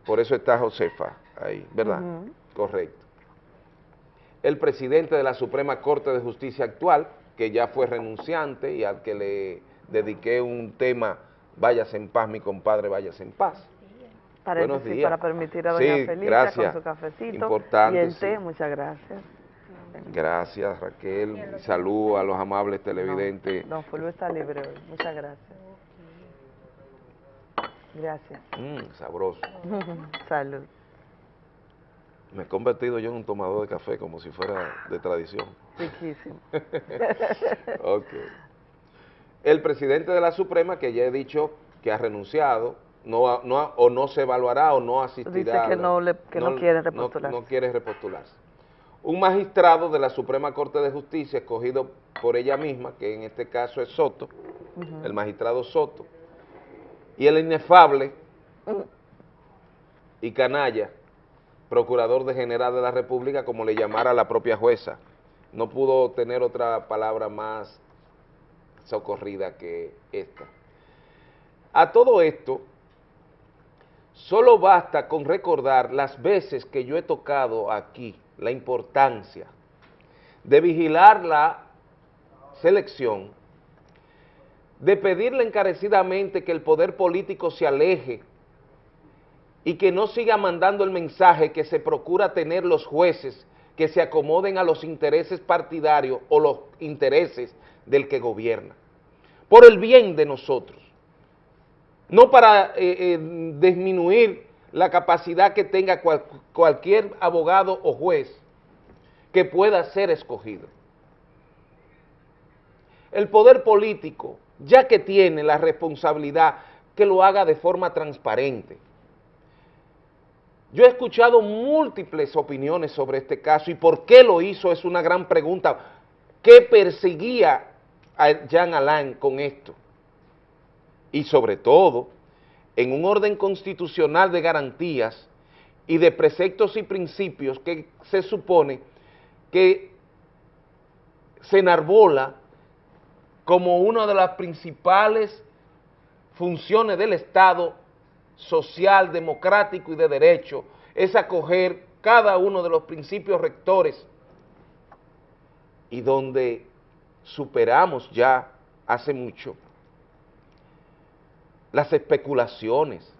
Por eso está Josefa ahí, ¿verdad? Correcto. El presidente de la Suprema Corte de Justicia actual, que ya fue renunciante y al que le dediqué un tema, váyase en paz, mi compadre, váyase en paz. Buenos Paréntesis días. para permitir a doña Sí, Felicia gracias. con su cafecito Importante, y el sí. té, muchas gracias. Gracias, Raquel. Salud a los amables televidentes. Don Fulvio está libre hoy, muchas gracias. Gracias. Mm, sabroso. Salud. Me he convertido yo en un tomador de café como si fuera de tradición. Riquísimo. ok. El presidente de la Suprema, que ya he dicho que ha renunciado, no, no o no se evaluará o no asistirá. Dice a que la- no le- que no quiere repostularse. No, quiere repostularse. Un magistrado de la Suprema Corte de Justicia, escogido por ella misma, que en este caso es Soto, el magistrado Soto, y el inefable y canalla, procurador de general de la República, como le llamara la propia jueza. No pudo tener otra palabra más socorrida que esta. A todo esto, Solo basta con recordar las veces que yo he tocado aquí la importancia de vigilar la selección, de pedirle encarecidamente que el poder político se aleje y que no siga mandando el mensaje que se procura tener los jueces que se acomoden a los intereses partidarios o los intereses del que gobierna, por el bien de nosotros, no para eh, eh, disminuir la capacidad que tenga cual, cualquier abogado o juez que pueda ser escogido. El poder político, ya que tiene la responsabilidad, que lo haga de forma transparente. Yo he escuchado múltiples opiniones sobre este caso y por qué lo hizo es una gran pregunta. ¿Qué perseguía a Jean Alain con esto? Y sobre todo, en un orden constitucional de garantías y de preceptos y principios que se supone que se enarbola como una de las principales funciones del Estado social, democrático y de derecho, es acoger cada uno de los principios rectores y donde superamos ya hace mucho las especulaciones,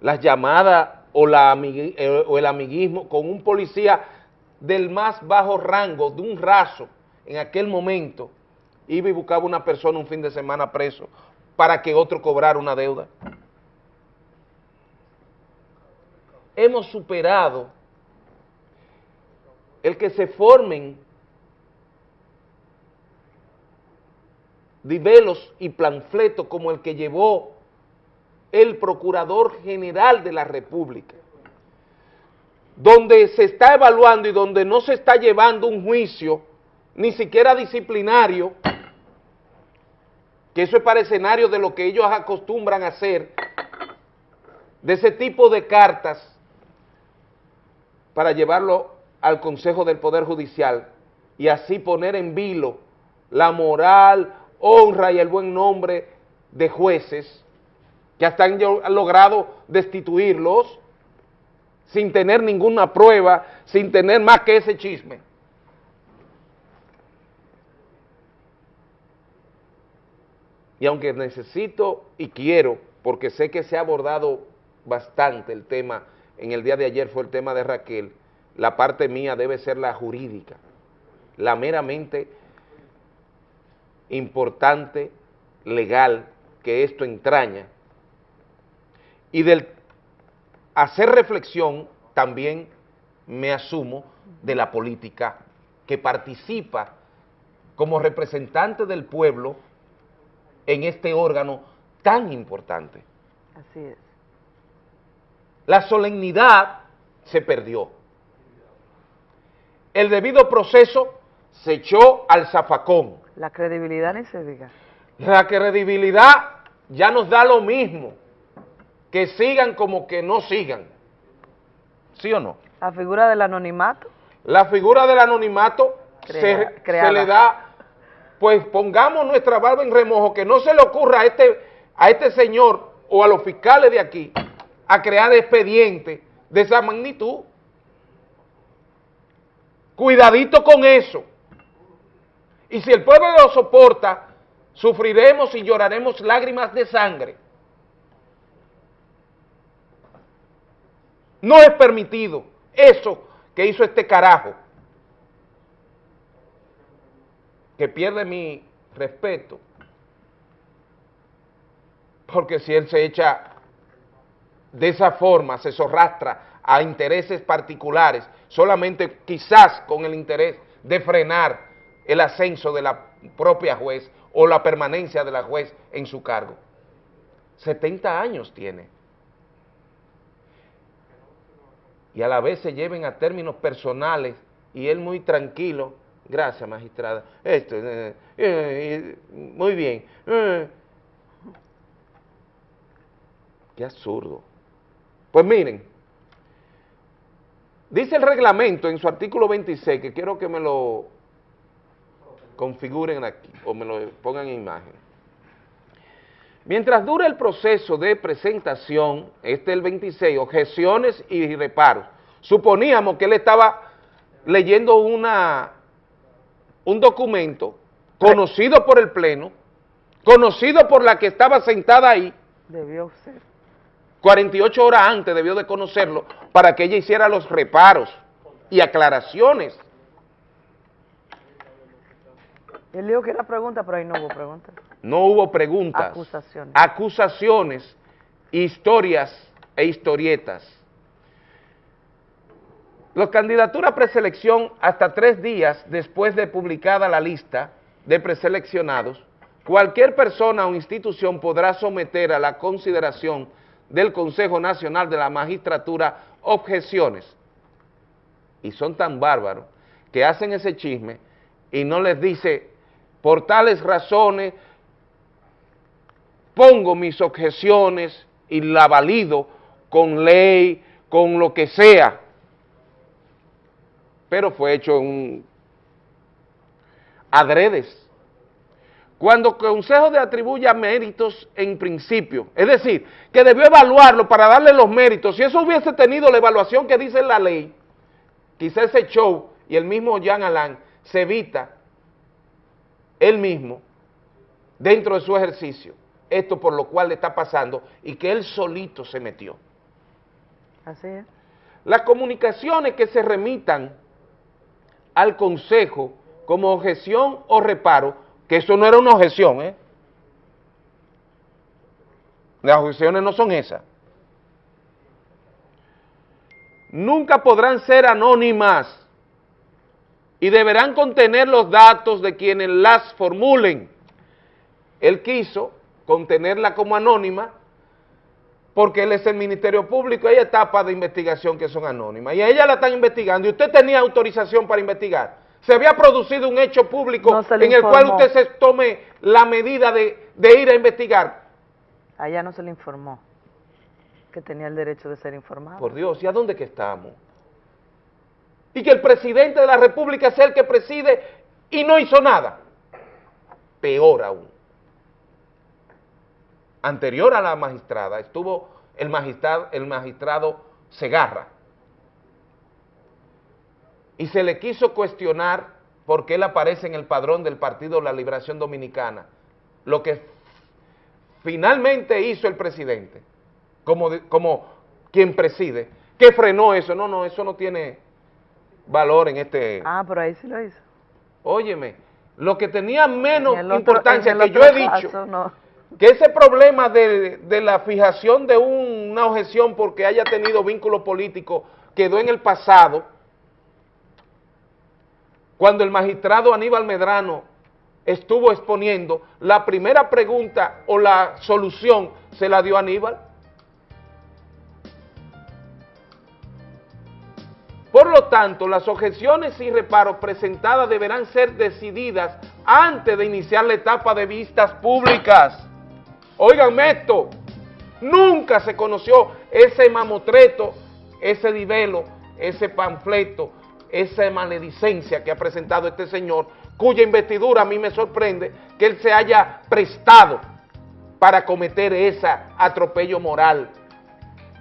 las llamadas o, la eh, o el amiguismo con un policía del más bajo rango, de un raso, en aquel momento, iba y buscaba una persona un fin de semana preso para que otro cobrara una deuda. Hemos superado el que se formen divelos y planfletos como el que llevó el Procurador General de la República, donde se está evaluando y donde no se está llevando un juicio, ni siquiera disciplinario, que eso es para escenario de lo que ellos acostumbran hacer, de ese tipo de cartas, para llevarlo al Consejo del Poder Judicial y así poner en vilo la moral, honra y el buen nombre de jueces que hasta han logrado destituirlos sin tener ninguna prueba, sin tener más que ese chisme. Y aunque necesito y quiero, porque sé que se ha abordado bastante el tema, en el día de ayer fue el tema de Raquel, la parte mía debe ser la jurídica, la meramente importante, legal, que esto entraña, y del hacer reflexión también me asumo de la política que participa como representante del pueblo en este órgano tan importante. Así es. La solemnidad se perdió. El debido proceso se echó al zafacón. La credibilidad ni se diga. La credibilidad ya nos da lo mismo que sigan como que no sigan. ¿Sí o no? La figura del anonimato. La figura del anonimato se, se, le da, pues pongamos nuestra barba en remojo, que no se le ocurra a este, a este señor o a los fiscales de aquí a crear expedientes de esa magnitud. Cuidadito con eso. Y si el pueblo lo soporta, sufriremos y lloraremos lágrimas de sangre. No es permitido eso que hizo este carajo, que pierde mi respeto, porque si él se echa de esa forma, se zorrastra a intereses particulares, solamente quizás con el interés de frenar el ascenso de la propia juez o la permanencia de la juez en su cargo. 70 años tiene. Y a la vez se lleven a términos personales y él muy tranquilo, gracias magistrada, esto, eh, eh, muy bien, eh. qué absurdo. Pues miren, dice el reglamento en su artículo 26, que quiero que me lo configuren aquí, o me lo pongan en imagen. Mientras dure el proceso de presentación, este el 26, objeciones y reparos, suponíamos que él estaba leyendo una, un documento conocido por el Pleno, conocido por la que estaba sentada ahí, Debió ser. 48 horas antes debió de conocerlo para que ella hiciera los reparos y aclaraciones. Él dijo que era pregunta, pero ahí no hubo pregunta. No hubo preguntas. Acusaciones. Acusaciones, historias e historietas. Las candidaturas preselección hasta tres días después de publicada la lista de preseleccionados, cualquier persona o institución podrá someter a la consideración del Consejo Nacional de la Magistratura objeciones. Y son tan bárbaros que hacen ese chisme y no les dice, por tales razones, pongo mis objeciones y la valido con ley, con lo que sea. Pero fue hecho en adredes. Cuando Consejo le atribuya méritos en principio, es decir, que debió evaluarlo para darle los méritos, si eso hubiese tenido la evaluación que dice la ley, quizá ese show y el mismo Jean Alain se evita él mismo dentro de su ejercicio, esto por lo cual le está pasando y que él solito se metió. Así es. Las comunicaciones que se remitan al Consejo como objeción o reparo, que eso no era una objeción, ¿eh? Las objeciones no son esas. Nunca podrán ser anónimas y deberán contener los datos de quienes las formulen. Él quiso contenerla como anónima porque él es el Ministerio Público, hay etapas de investigación que son anónimas, y a ella la están investigando, y usted tenía autorización para investigar. Se había producido un hecho público No en el cual usted se tome la medida de, de ir a investigar. Allá no se le informó que tenía el derecho de ser informado. Por Dios, ¿y a dónde que estamos? Y que el presidente de la República sea el que preside y no hizo nada. Peor aún. Anterior a la magistrada estuvo el magistrado, el magistrado Segarra. Y se le quiso cuestionar porque él aparece en el padrón del Partido la Liberación Dominicana. Lo que finalmente hizo el presidente, como, como quien preside, que frenó eso. No, no, eso no tiene valor en este... Ah, pero ahí sí lo hizo. Óyeme, lo que tenía menos otro- importancia que yo he dicho, no. que ese problema de, de la fijación de un- una objeción porque haya tenido vínculo político quedó en el pasado, cuando el magistrado Aníbal Medrano estuvo exponiendo, la primera pregunta o la solución se la dio Aníbal. Por lo tanto, las objeciones y reparos presentadas deberán ser decididas antes de iniciar la etapa de vistas públicas. Óiganme esto, nunca se conoció ese mamotreto, ese divelo, ese panfleto, esa maledicencia que ha presentado este señor, cuya investidura a mí me sorprende que él se haya prestado para cometer ese atropello moral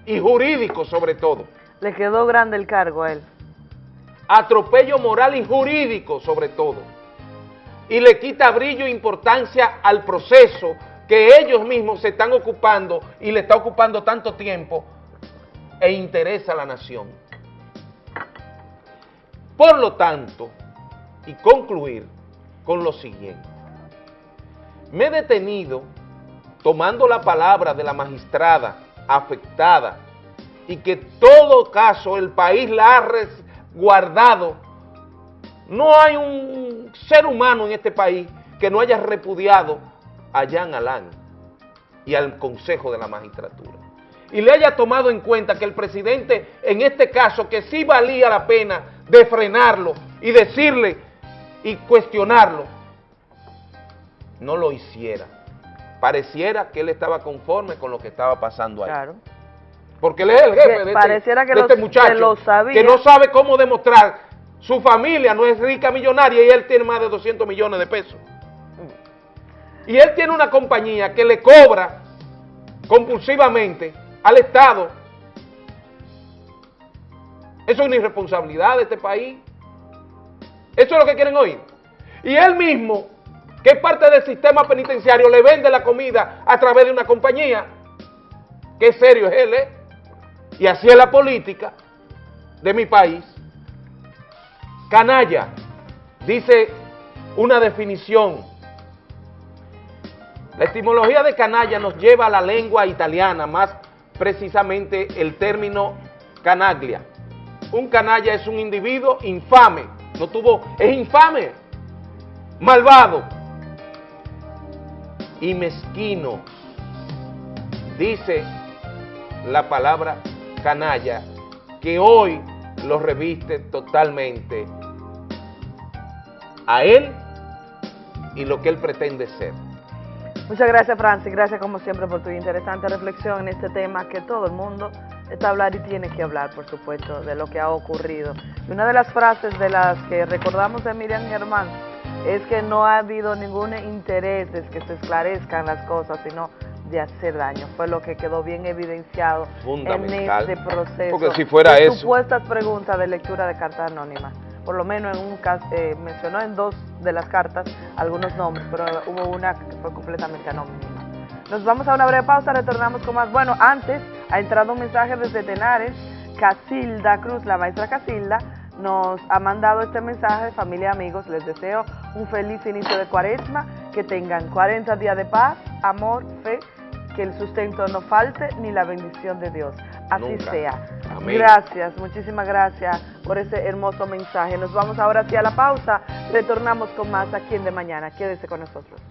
y jurídico sobre todo. Le quedó grande el cargo a él. Atropello moral y jurídico sobre todo, y le quita brillo e importancia al proceso que ellos mismos se están ocupando y le está ocupando tanto tiempo e interesa a la nación. Por lo tanto, y concluir con lo siguiente, me he detenido tomando la palabra de la magistrada afectada y que todo caso el país la ha resguardado. No hay un ser humano en este país que no haya repudiado a Jean Alain y al Consejo de la Magistratura. Y le haya tomado en cuenta que el presidente, en este caso, que sí valía la pena de frenarlo y decirle y cuestionarlo, no lo hiciera. Pareciera que él estaba conforme con lo que estaba pasando ahí. Claro. Porque él es el jefe de este, pareciera que de lo- este muchacho, que lo sabía. que no sabe cómo demostrar. Su familia no es rica millonaria y él tiene más de 200 millones de pesos. y él tiene una compañía que le cobra compulsivamente al Estado. Eso es una irresponsabilidad de este país. Eso es lo que quieren oír. Y él mismo, que es parte del sistema penitenciario, le vende la comida a través de una compañía. Qué serio es él, ¿eh? Y así es la política de mi país. Canalla, dice una definición. La etimología de canalla nos lleva a la lengua italiana, más precisamente el término canaglia. Un canalla es un individuo infame, no tuvo, es infame, malvado y mezquino. Dice la palabra canalla que hoy lo reviste totalmente a él y lo que él pretende ser. Muchas gracias, Francis. Gracias, como siempre, por tu interesante reflexión en este tema que todo el mundo está a hablar y tiene que hablar, por supuesto, de lo que ha ocurrido. Y una de las frases de las que recordamos de Miriam Germán es que no ha habido ningún interés de que se esclarezcan las cosas, sino de hacer daño. Fue lo que quedó bien evidenciado en este proceso. Porque si fuera de eso- Supuestas preguntas de lectura de carta anónima. Por lo menos en un caso, eh, mencionó en dos de las cartas algunos nombres, pero hubo una que fue completamente anónima. Nos vamos a una breve pausa, retornamos con más. Bueno, antes ha entrado un mensaje desde Tenares, Casilda Cruz, la maestra Casilda, nos ha mandado este mensaje, familia y amigos, les deseo un feliz inicio de cuaresma, que tengan 40 días de paz, amor, fe, que el sustento no falte ni la bendición de Dios. Así Nunca. sea. Amén. Gracias, muchísimas gracias por ese hermoso mensaje. Nos vamos ahora hacia la pausa, retornamos con más aquí en De Mañana. Quédese con nosotros.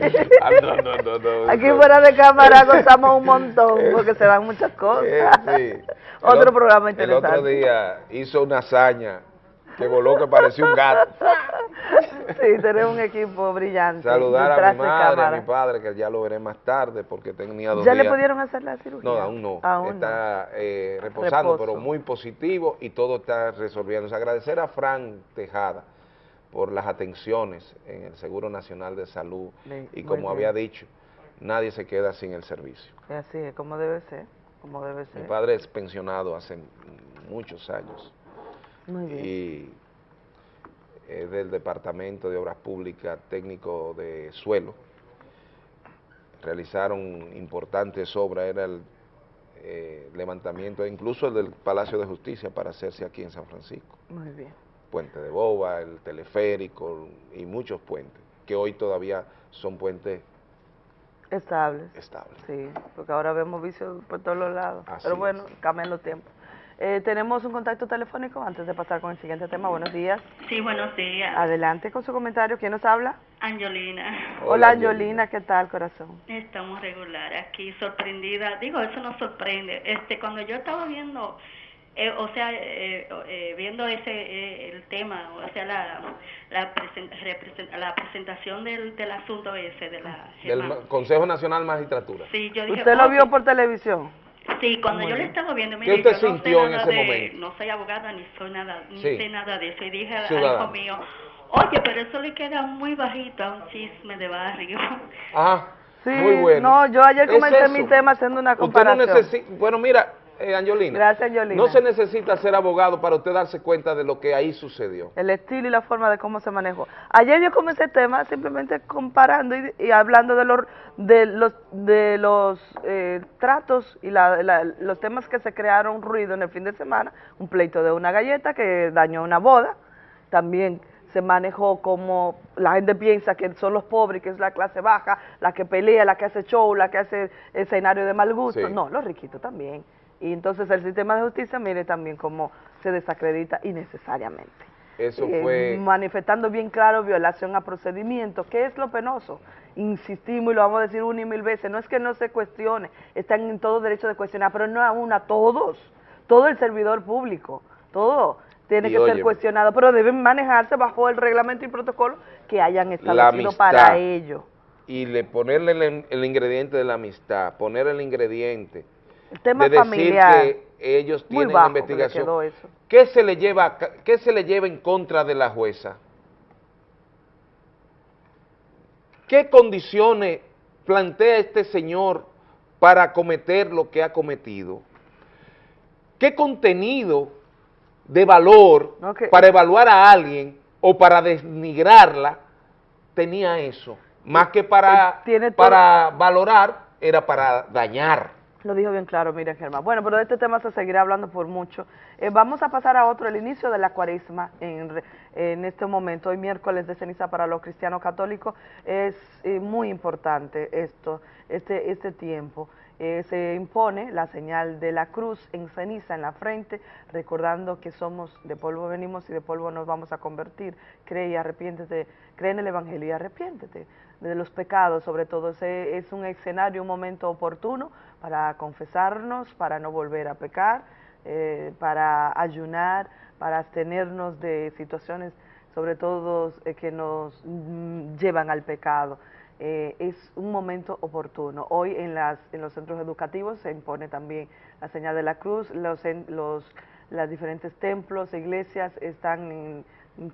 no, no, no, no, Aquí fuera de cámara gozamos un montón porque se dan muchas cosas. Sí. Otro El programa El otro interesante. día hizo una hazaña que voló que parecía un gato. Sí, tenemos un equipo brillante. Saludar a mi madre, a mi padre, que ya lo veré más tarde porque tenía dos ¿Ya le pudieron hacer la cirugía? No, aún no. Aún no. está eh, reposando, Reposo. pero muy positivo y todo está resolviéndose. Agradecer a Fran Tejada por las atenciones en el Seguro Nacional de Salud Bien, y como había dicho, nadie se queda sin el servicio. Sí, Así es, como debe ser. Como debe Mi ser. padre es pensionado hace muchos años Muy bien. y es del Departamento de Obras Públicas Técnico de Suelo. Realizaron importantes obras, era el eh, levantamiento, incluso el del Palacio de Justicia para hacerse aquí en San Francisco. Muy bien. Puente de Boba, el teleférico y muchos puentes, que hoy todavía son puentes Estables. estables. Sí, porque ahora vemos vicios por todos los lados. Así Pero es. bueno, cambian los tiempos. Eh, tenemos un contacto telefónico antes de pasar con el siguiente tema. Buenos días. Sí, buenos días. Adelante con su comentario. ¿Quién nos habla? Angelina. Hola, Angelina. ¿Qué tal, corazón? Estamos regular aquí, sorprendida. Digo, eso nos sorprende. Este, cuando yo estaba viendo, eh, o sea, eh, eh, viendo ese eh, el tema, o sea, la la, presen- represent- la presentación del, del asunto ese de la Del Consejo Nacional Magistratura. Sí, yo dije, ¿Usted lo vio por televisión? Sí, cuando Muy yo le bien. estaba viendo, ¿Qué mire, usted yo no sintió sé en nada ese de, momento? no soy abogada ni soy nada, ni Sí. sé nada de eso. Y dije al hijo mío, oye, pero eso le queda muy bajito a un chisme de barrio. Ajá. Sí, Muy bueno. no, yo ayer Es comenté eso. mi tema haciendo una Usted no comparación. bueno, mira, eh, Angelina, Gracias, Angelina. no se necesita ser abogado para usted darse cuenta de lo que ahí sucedió. el estilo y la forma de cómo se manejó. Ayer yo comencé el tema simplemente comparando y, y hablando de los de los de los eh, tratos y la- la- los temas que se crearon ruido en el fin de semana, un pleito de una galleta que dañó una boda, también se manejó como la gente piensa que son los pobres, que es la clase baja, la que pelea, la que hace show, la que hace escenario de mal gusto. Sí. No, los riquitos también. Y entonces el sistema de justicia, mire también cómo se desacredita innecesariamente. Eso Eh, fue... manifestando bien claro violación a procedimientos. ¿Qué es lo penoso? Insistimos y lo vamos a decir una y mil veces, no es que no se cuestione, están en todo derecho de cuestionar, pero no a una, a todos, todo el servidor público, todo tiene Y que ser cuestionado, pero deben manejarse bajo el reglamento y protocolo que hayan establecido para ello. y le ponerle el, el ingrediente de la amistad, poner el ingrediente El tema de decir familiar. que ellos Muy tienen bajo que le investigación. quedó eso. ¿Qué se le lleva qué se le lleva en contra de la jueza? ¿Qué condiciones plantea este señor para cometer lo que ha cometido? ¿Qué contenido de valor para evaluar a alguien o para denigrarla tenía eso? Más que para, Tiene todo- para valorar, era para dañar. Lo dijo bien claro, mira Germán. Bueno, pero de este tema se seguirá hablando por mucho. Eh, vamos a pasar a otro, el inicio de la cuaresma en, en este momento, hoy miércoles de ceniza para los cristianos católicos, es eh, muy importante esto, este, este tiempo. Eh, se impone la señal de la cruz en ceniza en la frente, recordando que somos de polvo venimos y de polvo nos vamos a convertir. Cree y arrepiéntete, cree en el Evangelio y arrepiéntete de los pecados, sobre todo. Ese es un escenario, un momento oportuno para confesarnos, para no volver a pecar, eh, para ayunar, para abstenernos de situaciones, sobre todo eh, que nos mm, llevan al pecado. Eh, es un momento oportuno. Hoy en, las, en los centros educativos se impone también la señal de la cruz, los, en- los diferentes templos, iglesias están en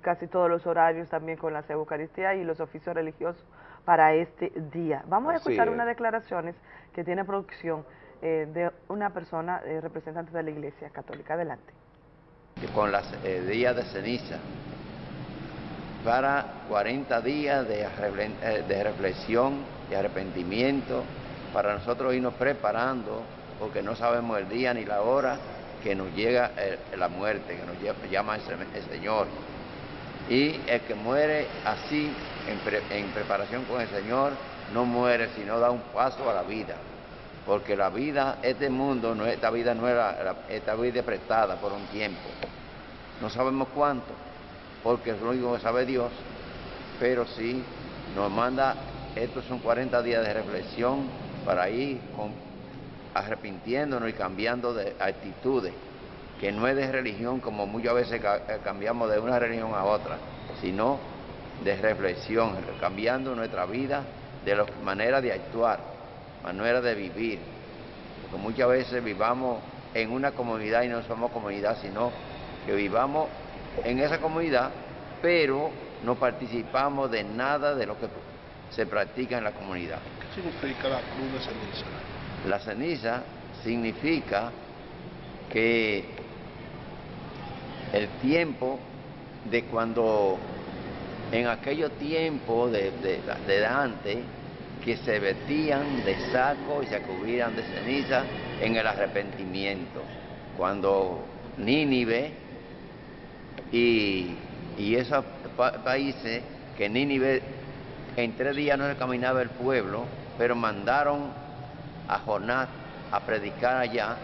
casi todos los horarios también con las Eucaristías y los oficios religiosos para este día. Vamos a escuchar es. unas declaraciones que tiene producción eh, de una persona eh, representante de la Iglesia Católica. Adelante. con los días de ceniza para 40 días de, eh, de reflexión y arrepentimiento, para nosotros irnos preparando, porque no sabemos el día ni la hora que nos llega eh, la muerte, que nos llama el Señor. Y el que muere así, en, pre- en preparación con el Señor, no muere, sino da un paso a la vida. Porque la vida, este mundo, no, esta vida no era, esta vida es prestada por un tiempo. No sabemos cuánto, porque es lo único que sabe Dios, pero sí nos manda, estos son 40 días de reflexión para ir con- arrepintiéndonos y cambiando de actitudes, que no es de religión como muchas veces eh, cambiamos de una religión a otra, sino de reflexión, cambiando nuestra vida de la manera de actuar, manera de vivir, porque muchas veces vivamos en una comunidad y no somos comunidad, sino que vivamos en esa comunidad, pero no participamos de nada de lo que se practica en la comunidad. ¿Qué significa la cruz de ceniza? La ceniza significa que el tiempo de cuando en aquellos tiempos de, de, antes que se vestían de saco y se cubrían de ceniza en el arrepentimiento. Cuando Nínive y, esos pa- países que Nínive en tres días no se caminaba el pueblo, pero mandaron a Jonás a predicar allá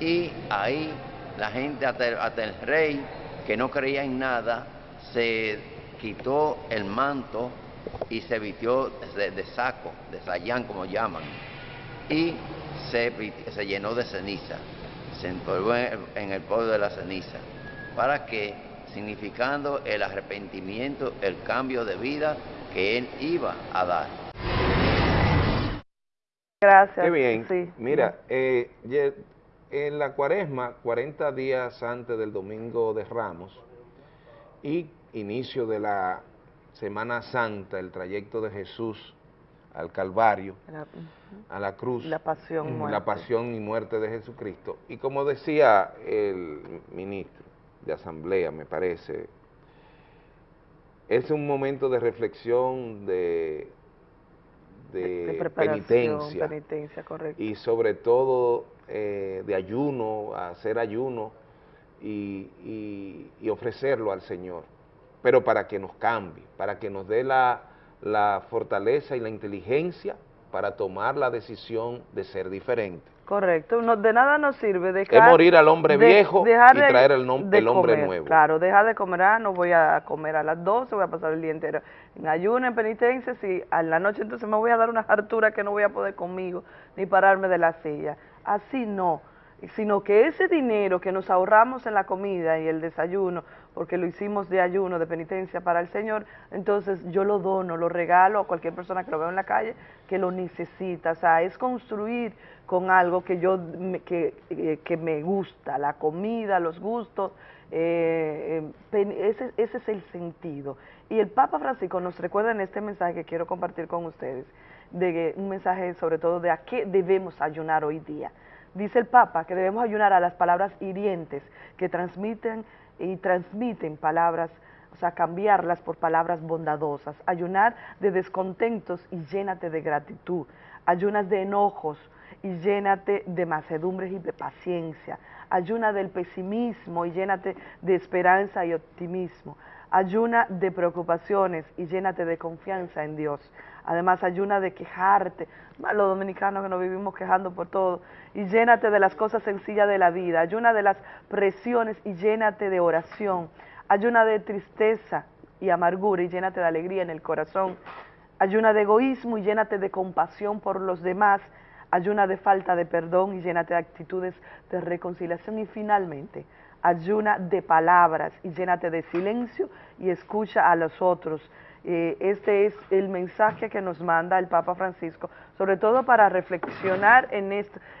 y ahí la gente, hasta el rey que no creía en nada, se quitó el manto y se vistió de, de saco, de sayán como llaman, y se, se llenó de ceniza, se empolvó en el, en el polvo de la ceniza, para que, significando el arrepentimiento, el cambio de vida que él iba a dar. Gracias. Qué bien. Sí. Mira, eh, en la cuaresma, 40 días antes del Domingo de Ramos y inicio de la Semana Santa, el trayecto de Jesús al Calvario, La- a la cruz, La pasión y muerte. la pasión y muerte de Jesucristo. Y como decía el ministro de Asamblea, me parece, es un momento de reflexión, de, de, penitencia penitencia, correcto. y sobre todo eh, de ayuno, hacer ayuno y, y- y ofrecerlo al Señor, pero para que nos cambie, para que nos dé la, la fortaleza y la inteligencia para tomar la decisión de ser diferente. Correcto, no, de nada nos sirve dejar... Es morir al hombre de- viejo dejar y traer el, nom- de el hombre comer, nuevo. Claro, dejar de comer, ah, no voy a comer a las 12, voy a pasar el día entero en ayuno, en penitencia, si a la noche entonces me voy a dar una hartura que no voy a poder conmigo, ni pararme de la silla. Así no. sino que ese dinero que nos ahorramos en la comida y el desayuno, porque lo hicimos de ayuno, de penitencia para el Señor, entonces yo lo dono, lo regalo a cualquier persona que lo vea en la calle que lo necesita. O sea, es construir con algo que yo que, eh, que me gusta, la comida, los gustos, eh, eh, ese, ese es el sentido. Y el Papa Francisco nos recuerda en este mensaje que quiero compartir con ustedes, de un mensaje sobre todo de a qué debemos ayunar hoy día. Dice el Papa que debemos ayunar a las palabras hirientes que transmiten y transmiten palabras, o sea, cambiarlas por palabras bondadosas. Ayunar de descontentos y llénate de gratitud. Ayunas de enojos y llénate de macedumbres y de paciencia. Ayuna del pesimismo y llénate de esperanza y optimismo. Ayuna de preocupaciones y llénate de confianza en Dios. Además, ayuna de quejarte, los dominicanos que nos vivimos quejando por todo, y llénate de las cosas sencillas de la vida. Ayuna de las presiones y llénate de oración. Ayuna de tristeza y amargura y llénate de alegría en el corazón. Ayuna de egoísmo y llénate de compasión por los demás. Ayuna de falta de perdón y llénate de actitudes de reconciliación. Y finalmente, ayuna de palabras y llénate de silencio y escucha a los otros. Eh, este es el mensaje que nos manda el Papa Francisco, sobre todo para reflexionar en,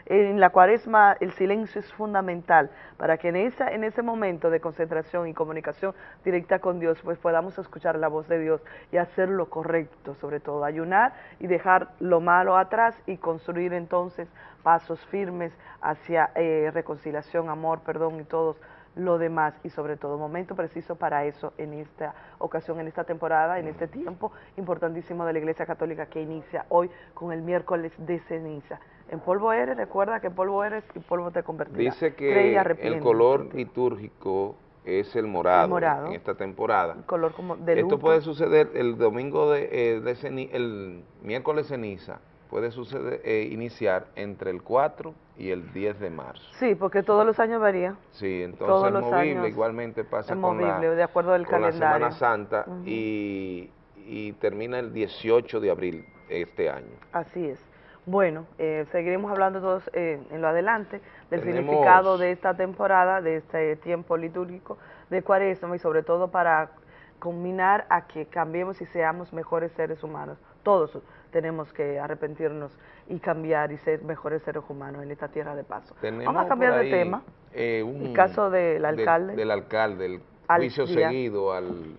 en la cuaresma, el silencio es fundamental, para que en, esa, en ese momento de concentración y comunicación directa con Dios, pues podamos escuchar la voz de Dios y hacer lo correcto, sobre todo ayunar y dejar lo malo atrás y construir entonces pasos firmes hacia eh, reconciliación, amor, perdón y todos lo demás y sobre todo momento preciso para eso en esta ocasión, en esta temporada, en este tiempo importantísimo de la Iglesia Católica que inicia hoy con el miércoles de ceniza. En polvo eres, recuerda que polvo eres y polvo te convertirás. Dice que el color litúrgico es el morado, El morado. en esta temporada. color como de Esto puede suceder el domingo de, eh, de el miércoles ceniza, puede suceder, eh, iniciar entre el 4 y el 10 de marzo. Sí, porque todos los años varía. Sí, entonces es movible, igualmente pasa es con, la, de acuerdo al con la. Semana Santa y, y termina el 18 de abril este año. Así es. Bueno, eh, seguiremos hablando todos eh, en lo adelante del Tenemos- significado de esta temporada, de este tiempo litúrgico de Cuaresma y sobre todo para combinar a que cambiemos y seamos mejores seres humanos. Todos tenemos que arrepentirnos y cambiar y ser mejores seres humanos en esta tierra de paso. Tenemos Vamos a cambiar de tema. eh, un- El caso del de- alcalde. del alcalde, el juicio Díaz. seguido al,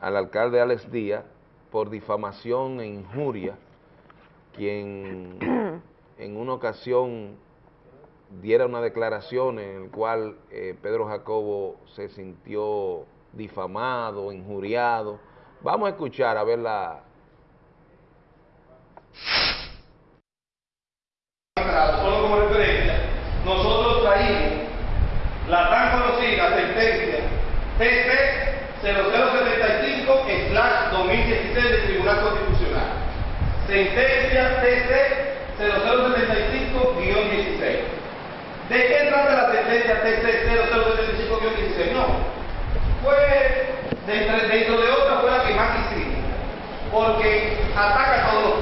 al alcalde Alex Díaz por difamación e injuria, quien en una ocasión diera una declaración en la cual eh, Pedro Jacobo se sintió difamado, injuriado. Vamos a escuchar a ver la, solo como referencia, nosotros traímos la tan conocida sentencia TC 0075-2016 del Tribunal Constitucional. Sentencia TC 0075-16. ¿De qué trata la sentencia TC 0075-16? No. Fue, dentro, de otras, fue la que más hicimos, porque ataca todos los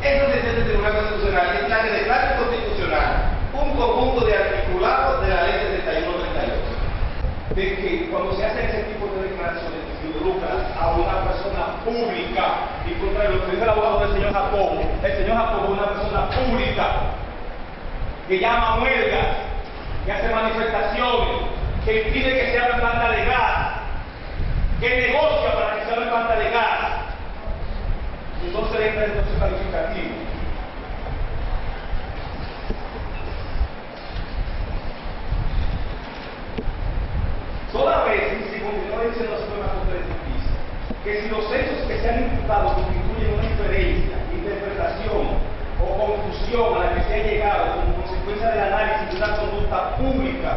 puntos. Esa sentencia del Tribunal Constitucional es la que declara constitucional un conjunto de articulados de la ley 7138. De que cuando se hacen ese tipo de declaraciones se involucra a una persona pública y contra lo que dice el abogado del señor Jacobo, el señor Jacobo es una persona pública que llama a huelgas, que hace manifestaciones, que impide que se abra planta de gas, que negocia para que se abra planta de gas. Y entonces entra en entonces calificativo. Toda vez, si continúa diciendo la Suprema Corte de Justicia, que si los hechos que se han imputado constituyen una inferencia, interpretación o confusión a la que se ha llegado como consecuencia del análisis de una conducta pública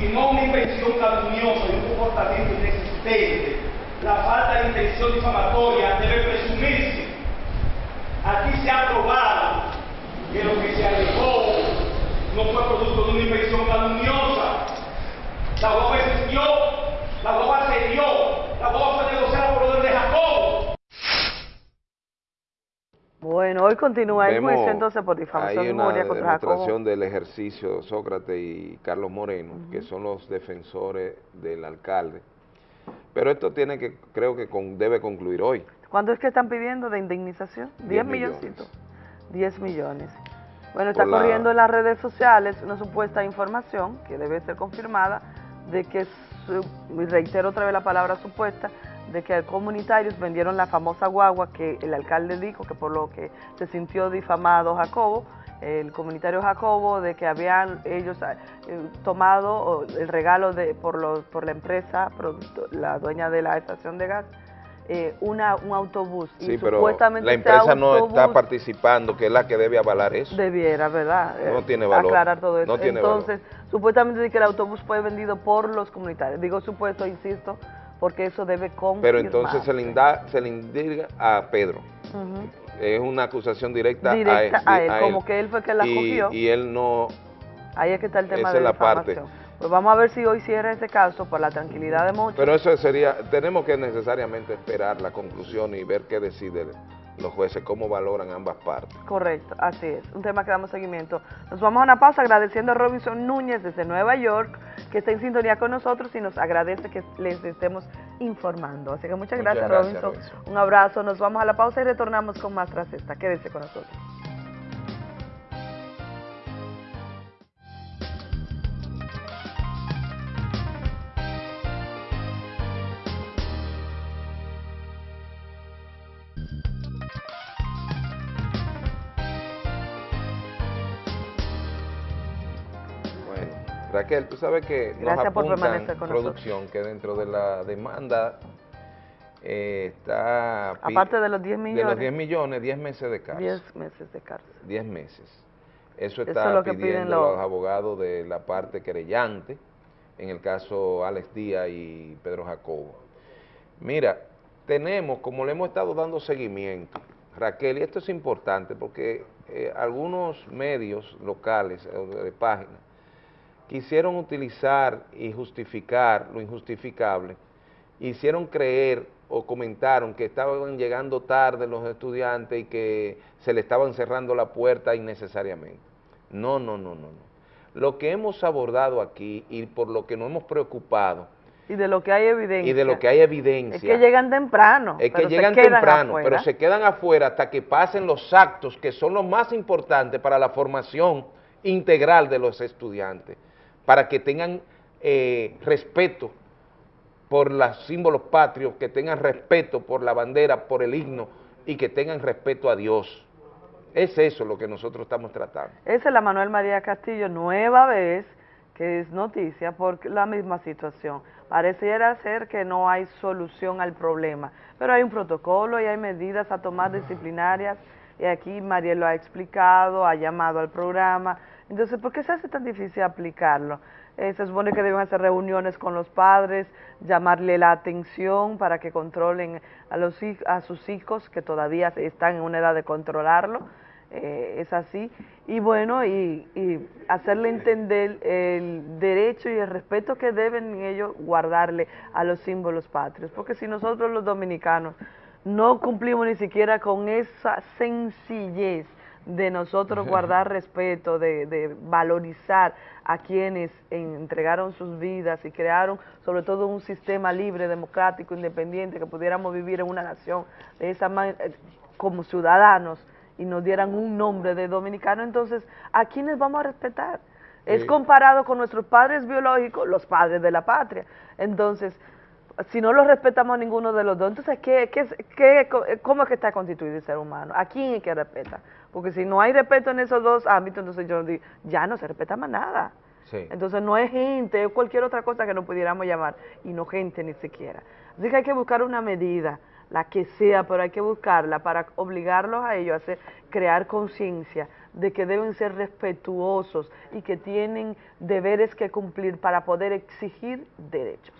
y no una invención calumniosa y un comportamiento inexistente, la falta de intención difamatoria debe presumirse. Aquí se ha probado que lo que se alegó no fue producto de una invención calumniosa. La guagua existió, la guagua se dio, la guagua fue negociada por orden de Jacob. Bueno. Hoy continúa el juicio entonces por difamación Hay de una memoria contra Jacobo. demostración del ejercicio Sócrates y Carlos Moreno, que son los defensores del alcalde. Pero esto tiene que, creo que con- debe concluir hoy. ¿Cuánto es que están pidiendo de indemnización? 10 10 milloncitos. 10 millones. Bueno, está la- corriendo en las redes sociales una supuesta información que debe ser confirmada de que, reitero otra vez la palabra supuesta, de que comunitarios vendieron la famosa guagua que el alcalde dijo que por lo que se sintió difamado Jacobo, el comunitario Jacobo, de que habían ellos eh, tomado el regalo de por, los, por la empresa, producto- la dueña de la estación de gas, eh, una, un autobús. Sí, y pero supuestamente la empresa no está participando, que es la que debe avalar eso. Debiera, ¿verdad? No Eh, tiene valor. Aclarar todo eso. No tiene Entonces, supuestamente dice que el autobús fue vendido por los comunitarios. Digo supuesto, insisto, porque eso debe confirmarse. Pero entonces se le, inda- se le indica a Pedro. Ujú. Es una acusación directa, Directa a, a él, él, como que él fue quien la y, cogió. Y él no... Ahí es que está el tema de la parte. Pues vamos a ver si hoy cierra ese caso por la tranquilidad de muchos. Pero eso sería, tenemos que necesariamente esperar la conclusión y ver qué deciden los jueces, cómo valoran ambas partes. Correcto, así es. Un tema que damos seguimiento. Nos vamos a una pausa agradeciendo a Robinson Núñez desde Nueva York, que está en sintonía con nosotros y nos agradece que les estemos informando. Así que muchas Muchas gracias, gracias, Robinson. Robinson. Un abrazo. Nos vamos a la pausa y retornamos con más tras esta. Quédese con nosotros. Raquel, tú sabes que nos Gracias por apuntan permanecer con producción que dentro de la demanda eh, está... Aparte de los 10 De los millones. 10 millones, 10 meses de cárcel. 10 meses de cárcel. 10 meses. Eso Eso está es lo que piden pidiendo los- los abogados de la parte querellante, en el caso Alex Díaz y Pedro Jacobo. Mira, tenemos, como le hemos estado dando seguimiento, Raquel, y esto es importante porque eh, algunos medios locales de páginas quisieron utilizar y justificar lo injustificable, hicieron creer o comentaron que estaban llegando tarde los estudiantes y que se le estaban cerrando la puerta innecesariamente. No, no, no, no, no. Lo que hemos abordado aquí y por lo que nos hemos preocupado Y de lo que hay evidencia. y de lo que hay evidencia Es que llegan temprano. es que llegan temprano, afuera. pero se quedan afuera hasta que pasen los actos que son los más importantes para la formación integral de los estudiantes, para que tengan eh, respeto por los símbolos patrios, que tengan respeto por la bandera, por el himno y que tengan respeto a Dios. Es eso lo que nosotros estamos tratando. Esa es la Manuel María Castillo, nueva vez que es noticia por la misma situación. Pareciera ser que no hay solución al problema, pero hay un protocolo y hay medidas a tomar disciplinarias y aquí Mariel lo ha explicado, ha llamado al programa. Entonces, ¿por qué se hace tan difícil aplicarlo? Eh, se supone que deben hacer reuniones con los padres, llamarle la atención para que controlen a, los, a sus hijos que todavía están en una edad de controlarlo eh, es así, y bueno, y hacerle entender el derecho y el respeto que deben ellos guardarle a los símbolos patrios, porque si nosotros los dominicanos no cumplimos ni siquiera con esa sencillez de nosotros guardar respeto, de, de valorizar a quienes entregaron sus vidas y crearon sobre todo un sistema libre, democrático, independiente, que pudiéramos vivir en una nación de esa manera, como ciudadanos, y nos dieran un nombre de dominicano, entonces, ¿a quiénes vamos a respetar? Es comparado con nuestros padres biológicos, los padres de la patria. Entonces, si no los respetamos a ninguno de los dos, entonces, ¿qué, qué, qué- ¿cómo es que está constituido el ser humano? ¿A quién es que respeta? Porque si no hay respeto en esos dos ámbitos, entonces yo digo, ya no se respeta más nada. Sí. Entonces no es gente, es cualquier otra cosa que no pudiéramos llamar, y no gente ni siquiera. Así que hay que buscar una medida, la que sea, pero hay que buscarla para obligarlos a ellos a hacer, crear conciencia de que deben ser respetuosos y que tienen deberes que cumplir para poder exigir derechos.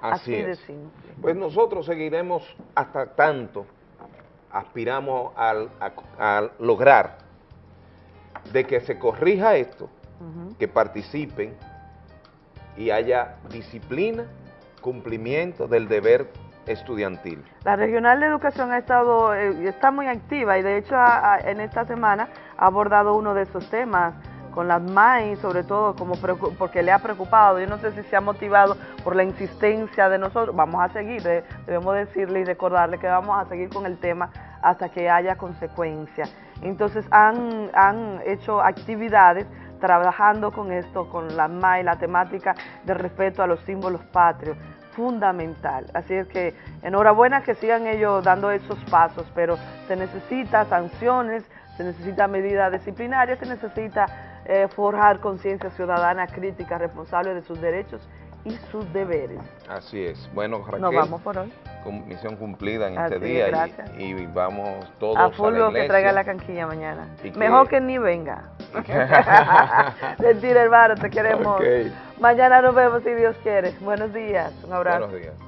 Así, es. simple. Pues nosotros seguiremos hasta tanto aspiramos al- a, a lograr de que se corrija esto, que participen y haya disciplina, cumplimiento del deber estudiantil. La Regional de Educación ha estado, eh, está muy activa y de hecho en esta semana ha abordado uno de esos temas con las MAI, sobre todo como porque le ha preocupado. Yo no sé si se ha motivado por la insistencia de nosotros. Vamos a seguir, de- debemos decirle y recordarle que vamos a seguir con el tema hasta que haya consecuencia. Entonces han, han hecho actividades trabajando con esto, con la MAI, la temática del respeto a los símbolos patrios fundamental. Así es que enhorabuena que sigan ellos dando esos pasos, pero se necesita sanciones, se necesita medidas disciplinarias, se necesita eh, forjar conciencia ciudadana crítica, responsable de sus derechos y sus deberes. Así es. Bueno, Raquel, Nos vamos por hoy. misión cumplida en Así este es, día y- gracias. y, vamos todos A a, full la que traiga la canquilla mañana. Que- Mejor que ni venga. Mentira, hermano, te queremos. Mañana nos vemos si Dios quiere. Buenos días, un abrazo. Buenos días.